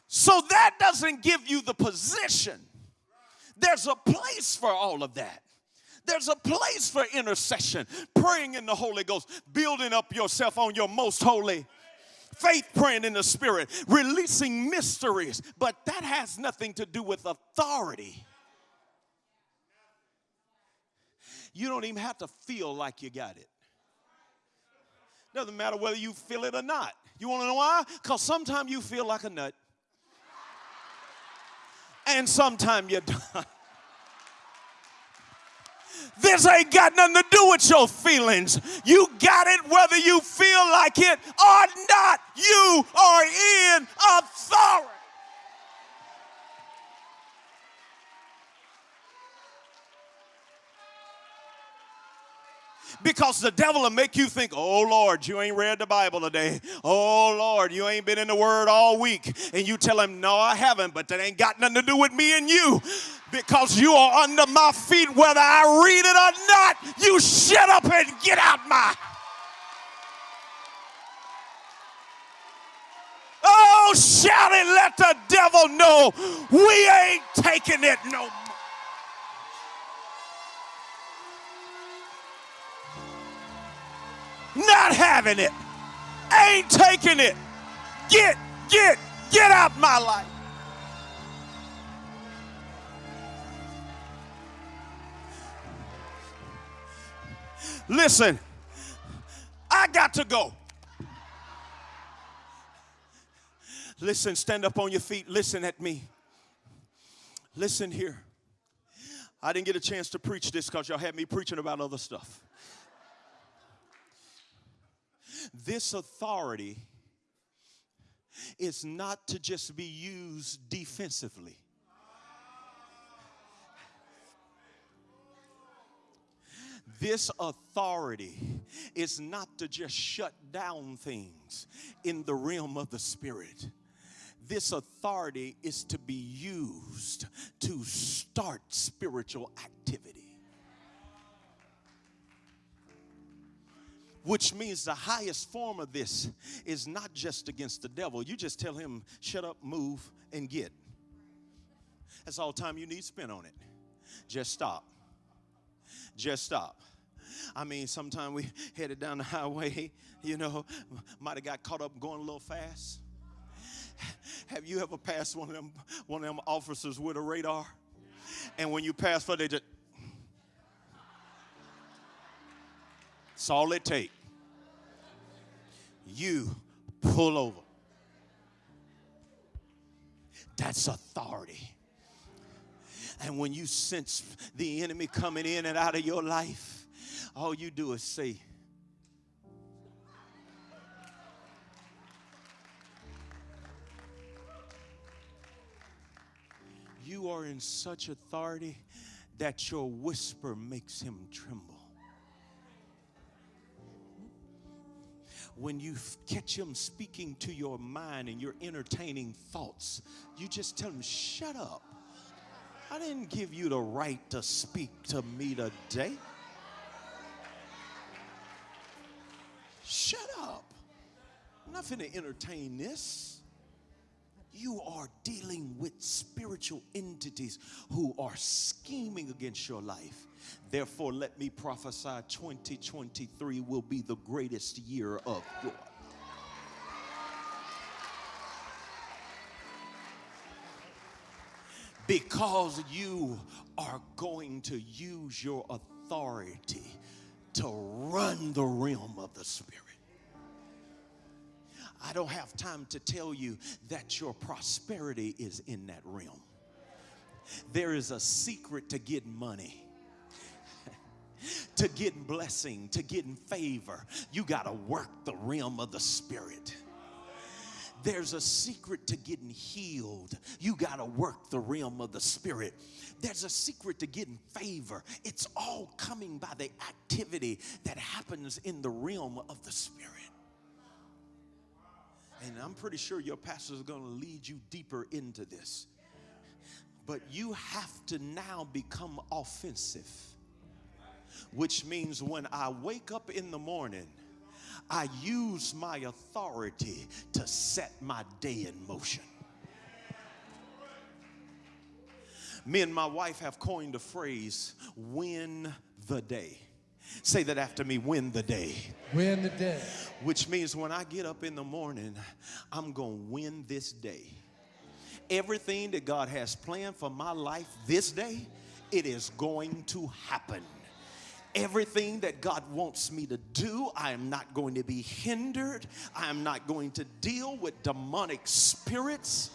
So that doesn't give you the position there's a place for all of that. There's a place for intercession, praying in the Holy Ghost, building up yourself on your most holy faith, praying in the Spirit, releasing mysteries. But that has nothing to do with authority. You don't even have to feel like you got it Doesn't matter whether you feel it or not. You want to know why? Because sometimes you feel like a nut, and sometimes you don't. This ain't got nothing to do with your feelings. You got it whether you feel like it or not. You are in authority. Because the devil will make you think, oh Lord, you ain't read the Bible today. Oh Lord, you ain't been in the Word all week. And you tell him, no, I haven't, but that ain't got nothing to do with me and you. Because you are under my feet, whether I read it or not. You shut up and get out my. Oh, shout it, let the devil know we ain't taking it no more. Not having it. Ain't taking it. Get, get, get out my life. Listen, I got to go. Listen, stand up on your feet. Listen at me. Listen here. I didn't get a chance to preach this because y'all had me preaching about other stuff. This authority is not to just be used defensively. This authority is not to just shut down things in the realm of the spirit. This authority is to be used to start spiritual activity. Which means the highest form of this is not just against the devil. You just tell him, shut up, move, and get. That's all time you need spent on it. Just stop. Just stop. I mean, sometimes we headed down the highway, you know, might have got caught up going a little fast. Have you ever passed one of them one of them officers with a radar? And when you pass for they just That's all it takes. You pull over. That's authority. And when you sense the enemy coming in and out of your life, all you do is say, You are in such authority that your whisper makes him tremble. When you catch him speaking to your mind and you're entertaining thoughts, you just tell him, shut up. I didn't give you the right to speak to me today. Shut up. I'm not going to entertain this. You are dealing with spiritual entities who are scheming against your life. Therefore, let me prophesy 2023 will be the greatest year of your because you are going to use your authority to run the realm of the Spirit. I don't have time to tell you that your prosperity is in that realm. There is a secret to getting money to getting blessing, to getting favor, you got to work the realm of the spirit. There's a secret to getting healed. You got to work the realm of the spirit. There's a secret to getting favor. It's all coming by the activity that happens in the realm of the spirit. And I'm pretty sure your pastor is going to lead you deeper into this. But you have to now become offensive which means when I wake up in the morning, I use my authority to set my day in motion. Me and my wife have coined a phrase win the day. Say that after me win the day. Win the day. Which means when I get up in the morning, I'm going to win this day. Everything that God has planned for my life this day, it is going to happen everything that God wants me to do. I am not going to be hindered. I am not going to deal with demonic spirits.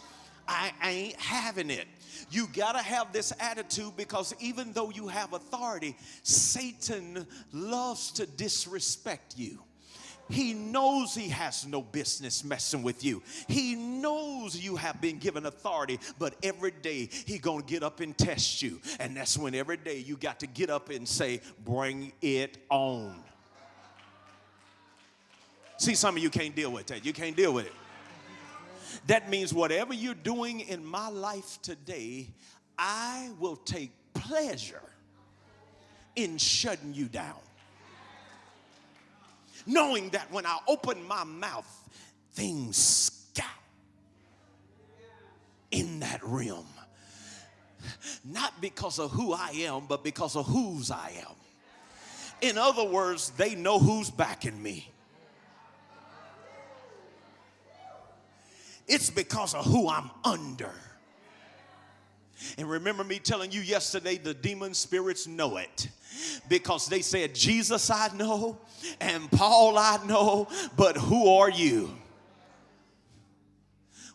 I ain't having it. You got to have this attitude because even though you have authority, Satan loves to disrespect you. He knows he has no business messing with you. He knows you have been given authority, but every day he going to get up and test you. And that's when every day you got to get up and say, "Bring it on." See, some of you can't deal with that. You can't deal with it. That means whatever you're doing in my life today, I will take pleasure in shutting you down knowing that when I open my mouth, things scout in that realm. Not because of who I am, but because of whose I am. In other words, they know who's backing me. It's because of who I'm under. And remember me telling you yesterday, the demon spirits know it because they said, Jesus I know and Paul I know, but who are you?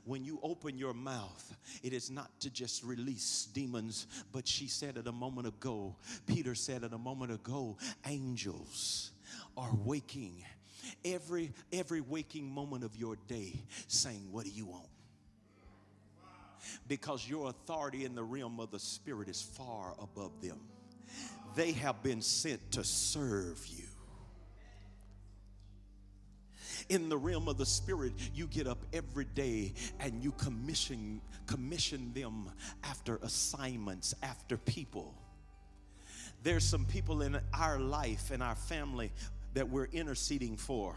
When you open your mouth, it is not to just release demons, but she said it a moment ago, Peter said it a moment ago, angels are waking every every waking moment of your day saying, What do you want? because your authority in the realm of the Spirit is far above them. They have been sent to serve you. In the realm of the spirit, you get up every day and you commission commission them after assignments, after people. There's some people in our life and our family that we're interceding for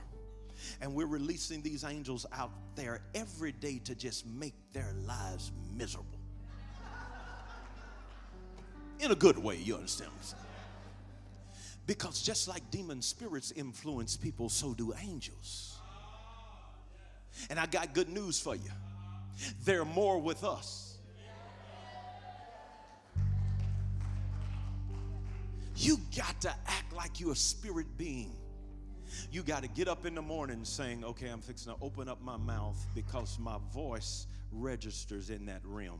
and we're releasing these angels out there every day to just make their lives miserable. In a good way, you understand? Because just like demon spirits influence people, so do angels. And I got good news for you. They're more with us. You got to act like you're a spirit being you got to get up in the morning saying, okay, I'm fixing to open up my mouth because my voice registers in that realm.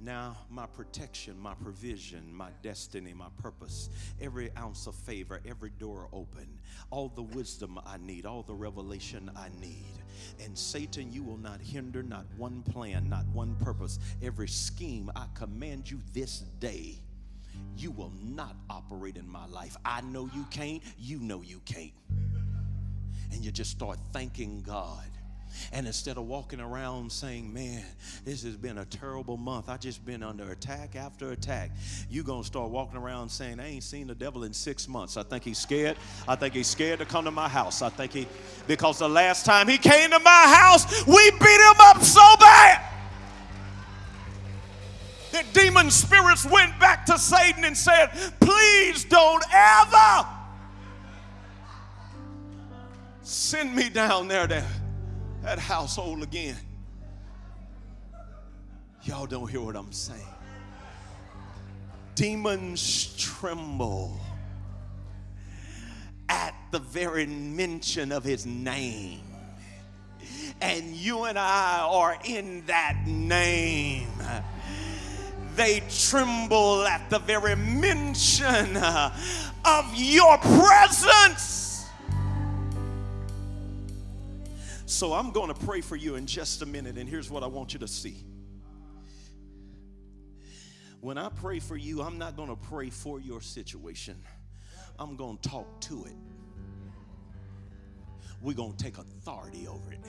Now, my protection, my provision, my destiny, my purpose, every ounce of favor, every door open, all the wisdom I need, all the revelation I need. And Satan, you will not hinder not one plan, not one purpose, every scheme. I command you this day you will not operate in my life. I know you can't, you know you can't. And you just start thanking God. And instead of walking around saying, man, this has been a terrible month, I just been under attack after attack, you're going to start walking around saying, I ain't seen the devil in six months. I think he's scared. I think he's scared to come to my house. I think he, because the last time he came to my house, we beat him up so bad that demon spirits went back to Satan and said, Please don't ever send me down there to that household again. Y'all don't hear what I'm saying. Demons tremble at the very mention of his name. And you and I are in that name they tremble at the very mention uh, of your presence. So I'm going to pray for you in just a minute, and here's what I want you to see. When I pray for you, I'm not going to pray for your situation, I'm going to talk to it. We're going to take authority over it.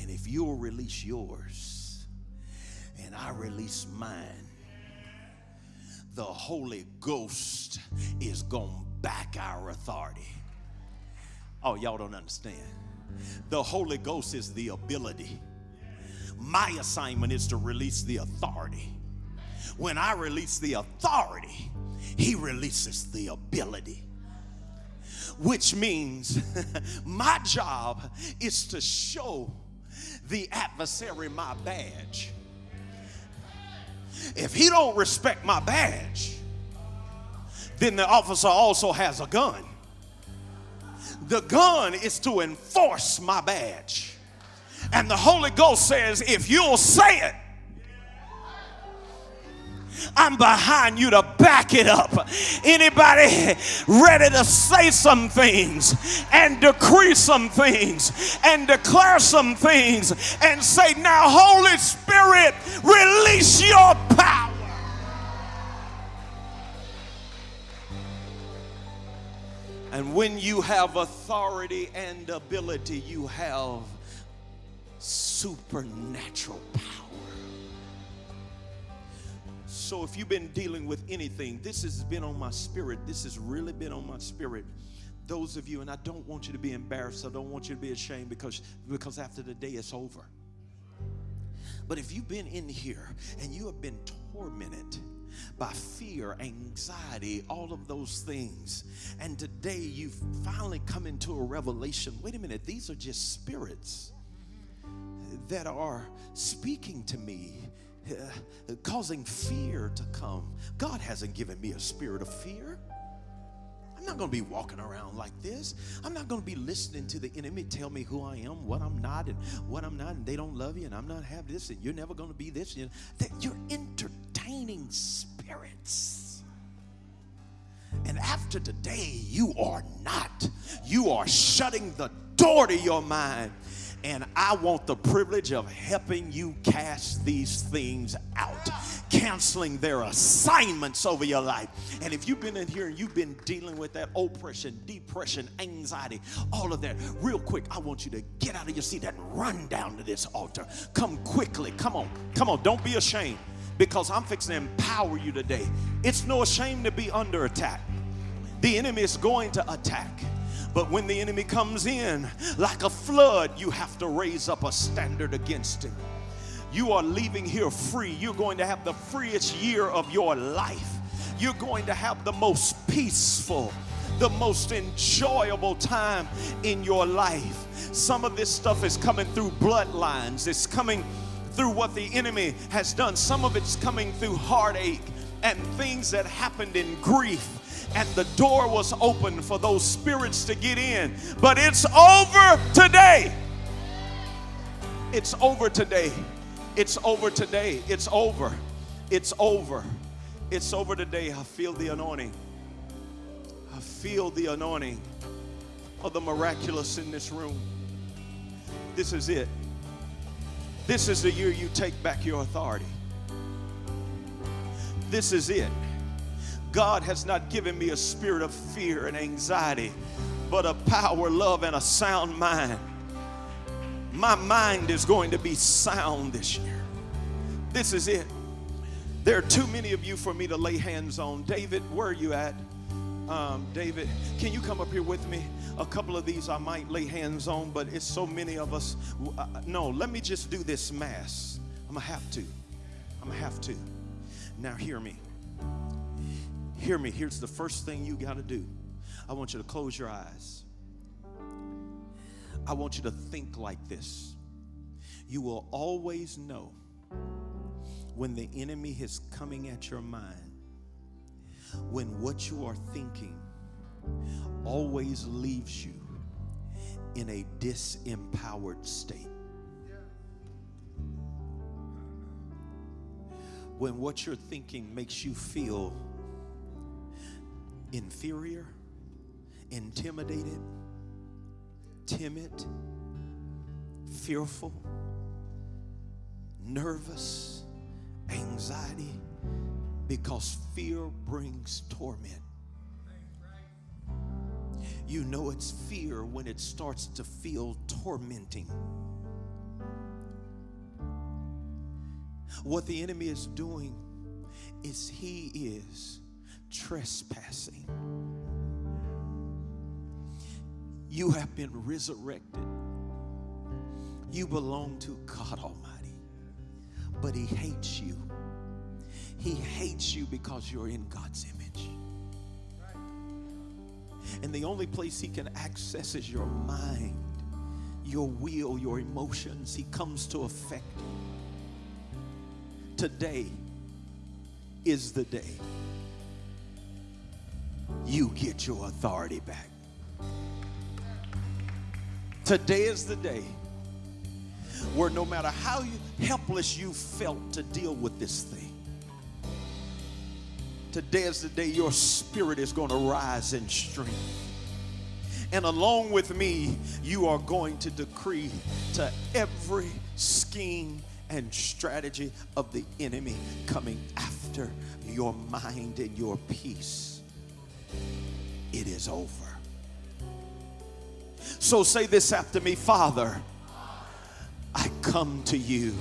And if you'll release yours, and I release mine, the Holy Ghost is going to back our authority. Oh, y'all don't understand. The Holy Ghost is the ability. My assignment is to release the authority. When I release the authority, He releases the ability. Which means my job is to show the adversary my badge if he don't respect my badge, then the officer also has a gun. The gun is to enforce my badge. And the Holy Ghost says, if you'll say it, I'm behind you to back it up. Anybody ready to say some things and decree some things and declare some things and say, Now, Holy Spirit, release your power. And when you have authority and ability, you have supernatural power. So if you've been dealing with anything, this has been on my spirit. This has really been on my spirit. Those of you, and I don't want you to be embarrassed. I don't want you to be ashamed because, because after the day it's over. But if you've been in here and you have been tormented, by fear, anxiety, all of those things. And today you've finally come into a revelation. Wait a minute, these are just spirits that are speaking to me uh, causing fear to come. God hasn't given me a spirit of fear. I'm not going to be walking around like this. I'm not going to be listening to the enemy tell me who I am, what I'm not, and what I'm not, and they don't love you, and I'm not have this, and you're never going to be this. Know, you're entertaining spirits. And after today, you are not. You are shutting the door to your mind and I want the privilege of helping you cast these things out, canceling their assignments over your life. And if you've been in here and you've been dealing with that oppression, depression, anxiety, all of that, real quick, I want you to get out of your seat and run down to this altar. Come quickly. Come on. Come on. Don't be ashamed because I'm fixing to empower you today. It's no shame to be under attack. The enemy is going to attack. But when the enemy comes in like a flood, you have to raise up a standard against him. You are leaving here free. You're going to have the freest year of your life. You're going to have the most peaceful, the most enjoyable time in your life. Some of this stuff is coming through bloodlines, it's coming through what the enemy has done. Some of it's coming through heartache and things that happened in grief and the door was open for those spirits to get in. But it's over today. It's over today. It's over today. It's over. It's over. It's over today. I feel the anointing. I feel the anointing of the miraculous in this room. This is it. This is the year you take back your authority. This is it. God has not given me a spirit of fear and anxiety, but a power, love, and a sound mind. My mind is going to be sound this year. This is it. There are too many of you for me to lay hands on. David, where are you at? Um, David, can you come up here with me? A couple of these I might lay hands on, but it's so many of us. Uh, no, let me just do this mass. I'm gonna have to. I'm gonna have to. Now, hear me. Hear me. Here's the first thing you got to do I want you to close your eyes. I want you to think like this. You will always know when the enemy is coming at your mind, when what you are thinking always leaves you in a disempowered state. When what you're thinking makes you feel inferior, intimidated, timid, fearful, nervous, anxiety, because fear brings torment. You know it's fear when it starts to feel tormenting. What the enemy is doing is he is trespassing. You have been resurrected. You belong to God Almighty. But He hates you. He hates you because you're in God's image. And the only place He can access is your mind, your will, your emotions. He comes to affect you. Today is the day you get your authority back. Today is the day where no matter how helpless you felt to deal with this thing, today is the day your spirit is going to rise in strength. And along with me, you are going to decree to every scheme and strategy of the enemy coming after your mind and your peace. It is over. So say this after me Father, I come to you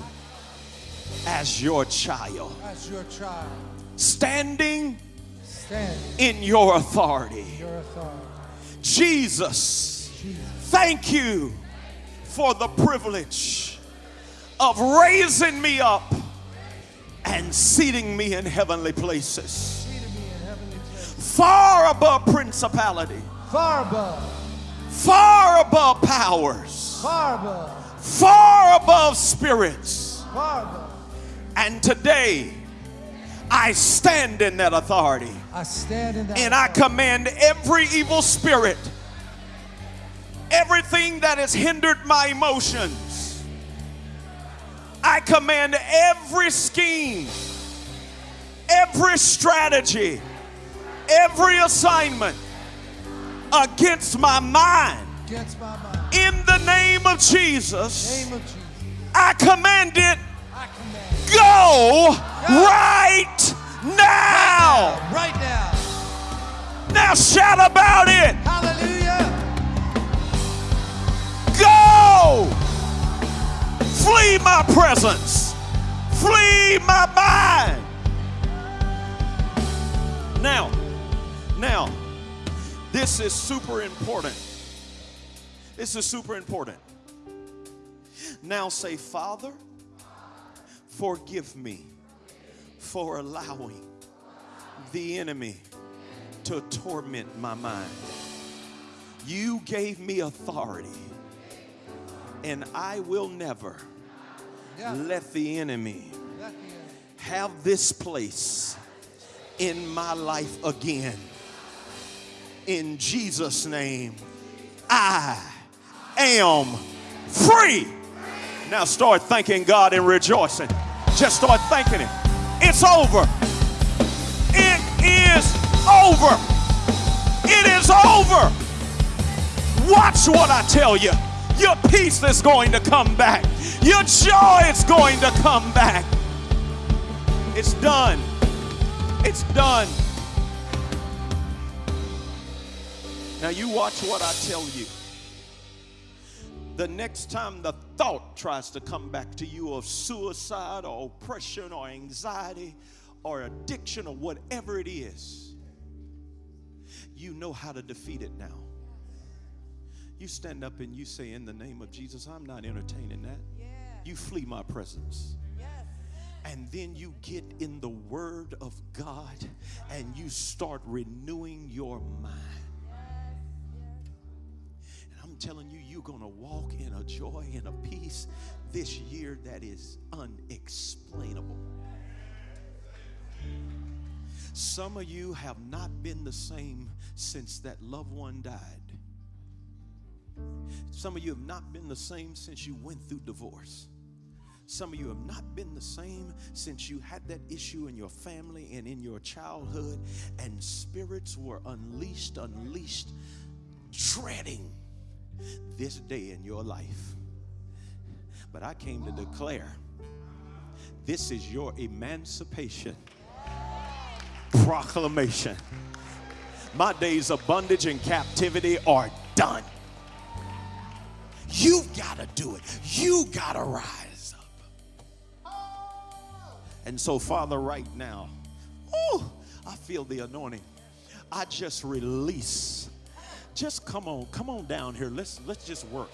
as your child, as your child, standing standing in your authority. your authority. Jesus, Jesus, thank you for the privilege of raising me up and seating me in heavenly places, far above principality, far above, far above powers, far above, far above spirits. far above. And today, I stand in that authority. I stand in that. And I command every evil spirit, everything that has hindered my emotions, I command every scheme, every strategy, every assignment against my mind. against my mind. In the name of Jesus, name of Jesus, I command it I command go right now. right now. Now shout about it. Hallelujah. Go! Flee my presence. Flee my mind. Now, now, this is super important. This is super important. Now say, Father, forgive me for allowing the enemy to torment my mind. You gave me authority, and I will never Yeah. let the enemy Let me in. have this place in my life again. In Jesus' name, I am free. Now start thanking God and rejoicing. Just start thanking Him. It's over. It is over. It is over. Watch what I tell you. Your peace is going to come back. Your joy is going to come back. It's done. It's done. Now you watch what I tell you. The next time the thought tries to come back to you of suicide or oppression or anxiety or addiction or whatever it is, you know how to defeat it now. You stand up and you say, In the name of Jesus, I'm not entertaining that. You flee my presence. And then you get in the Word of God and you start renewing your mind. Telling you, you're going to walk in a joy and a peace this year that is unexplainable. Some of you have not been the same since that loved one died. Some of you have not been the same since you went through divorce. Some of you have not been the same since you had that issue in your family and in your childhood, and spirits were unleashed, unleashed, dreading this day in your life. But I came to declare this is your emancipation proclamation. My days of bondage and captivity are done. You've got to do it. You got to rise up. And so, Father, right now, oh, I feel the anointing. I just release. Just come on, come on down here. Let's let's just work.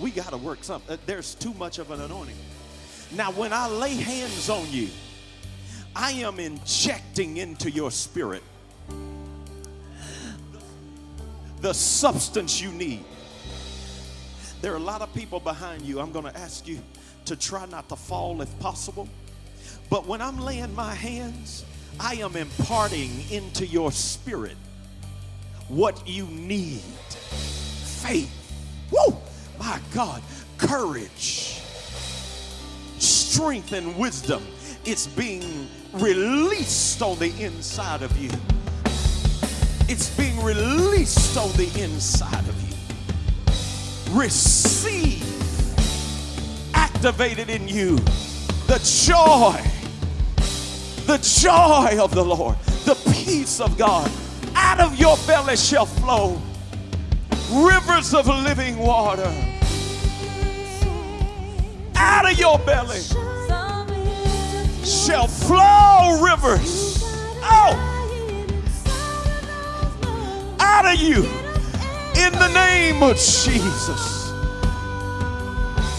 We got to work something. Uh, there's too much of an anointing. Now, when I lay hands on you, I am injecting into your spirit the substance you need. There are a lot of people behind you. I'm going to ask you to try not to fall if possible. But when I'm laying my hands, I am imparting into your spirit what you need faith. Woo! My God, courage, strength, and wisdom. It's being released on the inside of you. It's being released on the inside of you. Receive, activated in you, the joy, the joy of the Lord, the peace of God. Out of your belly shall flow rivers of living water. Out of your belly shall flow rivers. Out, out of you in the name of Jesus.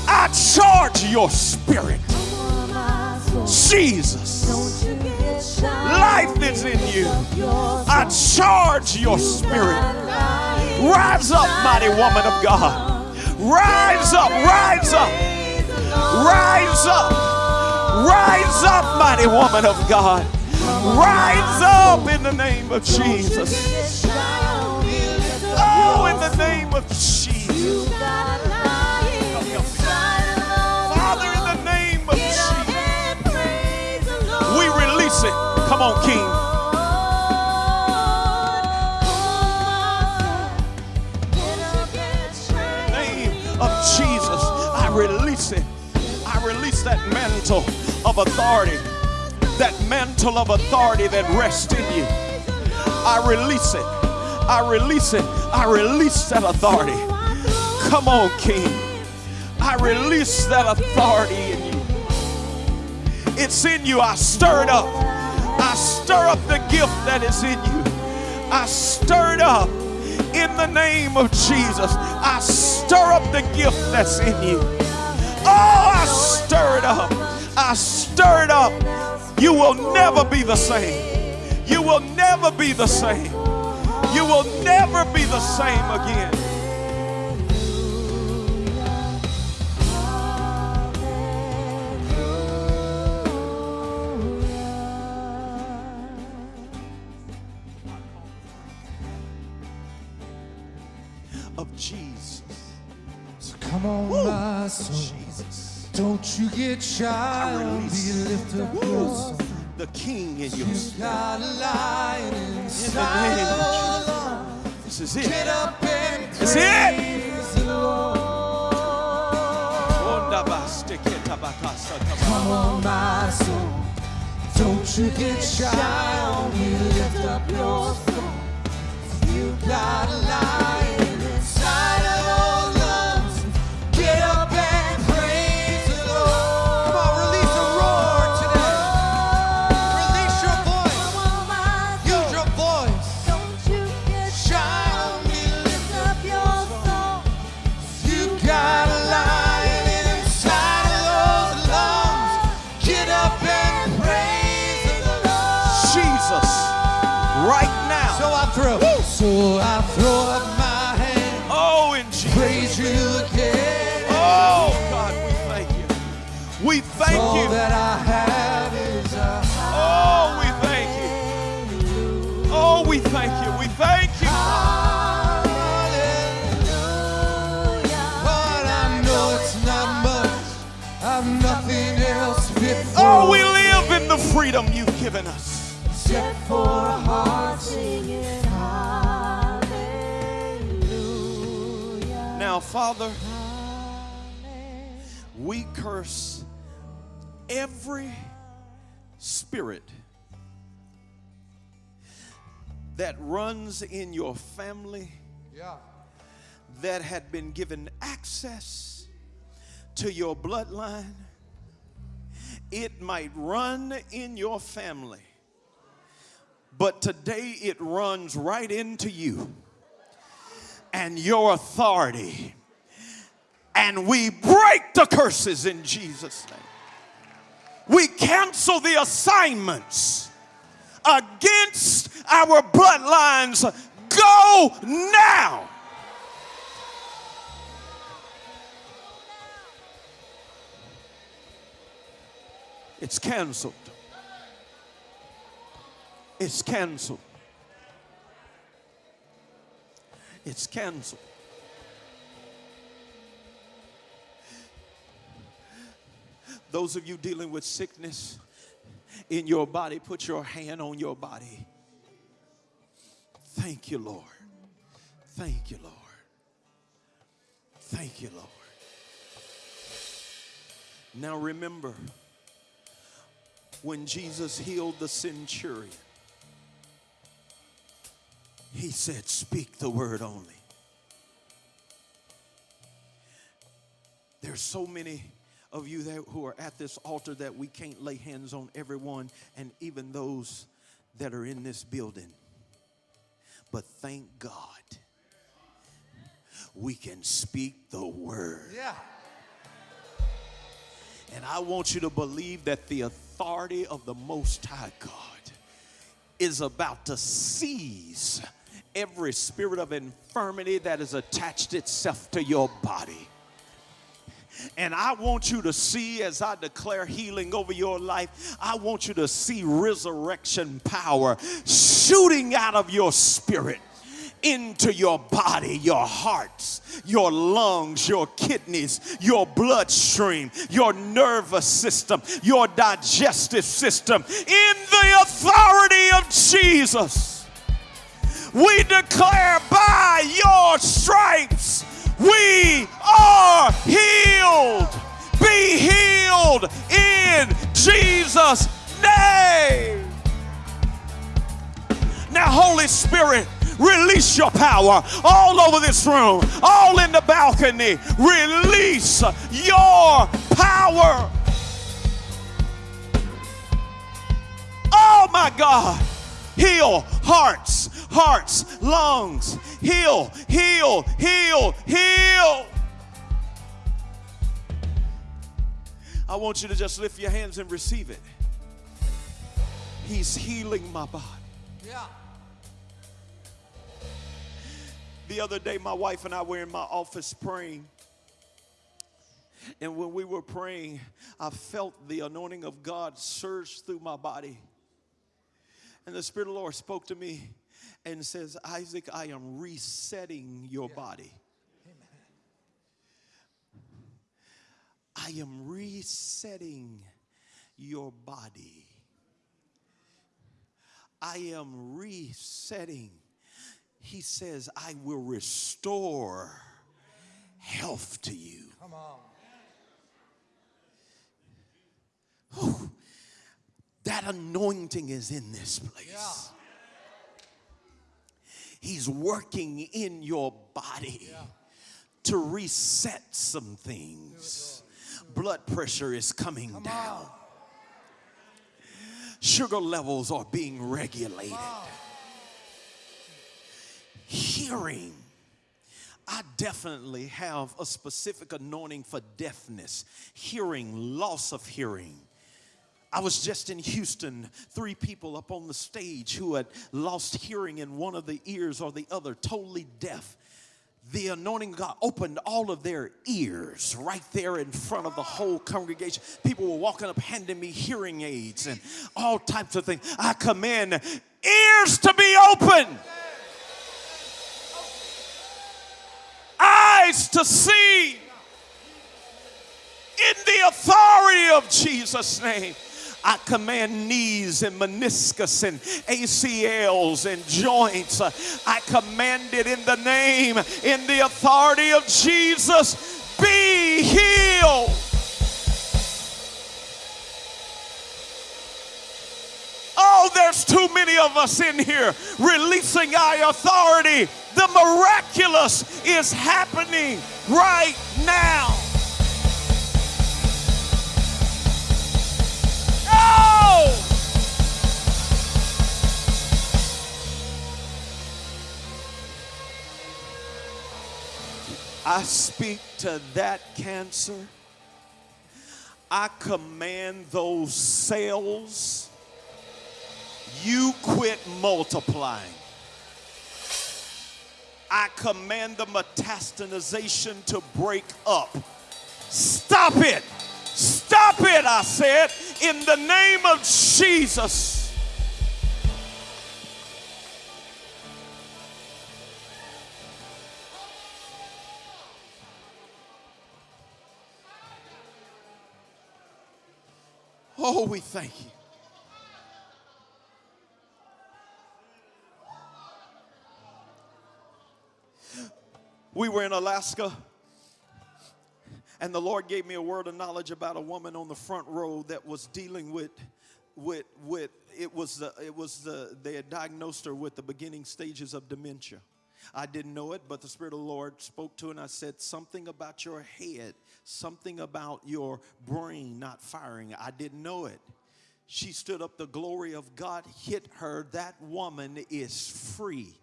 I charge your spirit. Jesus. Life is in you. I charge your spirit. Rise up, mighty woman of God. Rise up, rise up, rise up, rise up, mighty woman of God. Rise up in the name of Jesus. Oh, in the name of Jesus. Come on, King. name of Jesus, I release it. I release that mantle of authority, that mantle of authority that rests in you. I release it. I release it. I release that authority. Come on, King. I release that authority in you. It's in you. I stir it up. Stir up the gift that is in you. I stir it up in the name of Jesus. I stir up the gift that's in you. Oh, I stir it up. I stir it up. You will never be the same. You will never be the same. You will never be the same again. Come on, my soul. Jesus. Don't you get shy on me. Lift up your soul. The King in your soul. You got a lion In the inside name of Jesus. This is it. Get up and That's it. the Lord. Come on, my soul. Don't you get shy on me. Lift up your soul. You got a lion freedom you've given us. set for a heart singing Now, Father, we curse every spirit that runs in your family Yeah. that had been given access to your bloodline. It might run in your family, but today it runs right into you and your authority. And we break the curses in Jesus' name. We cancel the assignments against our bloodlines. Go now. It's canceled. It's canceled. It's canceled. Those of you dealing with sickness in your body, put your hand on your body. Thank you, Lord. Thank you, Lord. Thank you, Lord. Now remember, when Jesus healed the centurion, he said, Speak the word only. There's so many of you that, who are at this altar that we can't lay hands on everyone and even those that are in this building. But thank God we can speak the word. Yeah. And I want you to believe that the authority of the Most High God is about to seize every spirit of infirmity that has attached itself to your body. And I want you to see as I declare healing over your life, I want you to see resurrection power shooting out of your spirit into your body, your hearts, your lungs, your kidneys, your bloodstream, your nervous system, your digestive system. In the authority of Jesus, we declare by your stripes we are healed. Be healed in Jesus' name. Now, Holy Spirit, release your power all over this room, all in the balcony. Release your power. Oh my God. Heal hearts, hearts, lungs. Heal, heal, heal, heal. I want you to just lift your hands and receive it. He's healing my body. Yeah. The other day, my wife and I were in my office praying. And when we were praying, I felt the anointing of God surge through my body. And the Spirit of the Lord spoke to me and says, Isaac, I am resetting your body. I am resetting your body. I am resetting. He says, I will restore health to you. Come on. Whew. That anointing is in this place. Yeah. He's working in your body to reset some things. Blood pressure is coming down. Sugar levels are being regulated. Hearing. I definitely have a specific anointing for deafness, hearing, loss of hearing. I was just in Houston, three people up on the stage who had lost hearing in one of the ears or the other, totally deaf. The anointing God opened all of their ears right there in front of the whole congregation. People were walking up handing me hearing aids and all types of things. I command ears to be open, eyes to see in the authority of Jesus' name. I command knees and meniscus and ACLs and joints. I command it in the name, in the authority of Jesus, be healed. There's too many of us in here releasing our authority. The miraculous is happening right now. Oh! I speak to that cancer. I command those cells, you quit multiplying. I command the metastasization to break up. Stop it. Stop it, I said, in the name of Jesus. Oh, we thank you. We were in Alaska, and the Lord gave me a word of knowledge about a woman on the front row that was dealing with, with, with it was, the, it was the, they had diagnosed her with the beginning stages of dementia. I didn't know it, but the Spirit of the Lord spoke to her, and I said, Something about your head, something about your brain not firing. I didn't know it. She stood up, the glory of God hit her. That woman is free.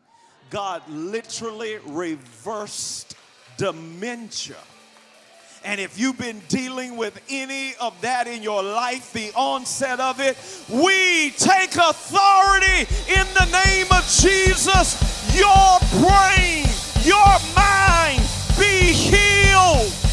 God literally reversed dementia. And if you've been dealing with any of that in your life, the onset of it, we take authority in the name of Jesus. Your brain, your mind be healed.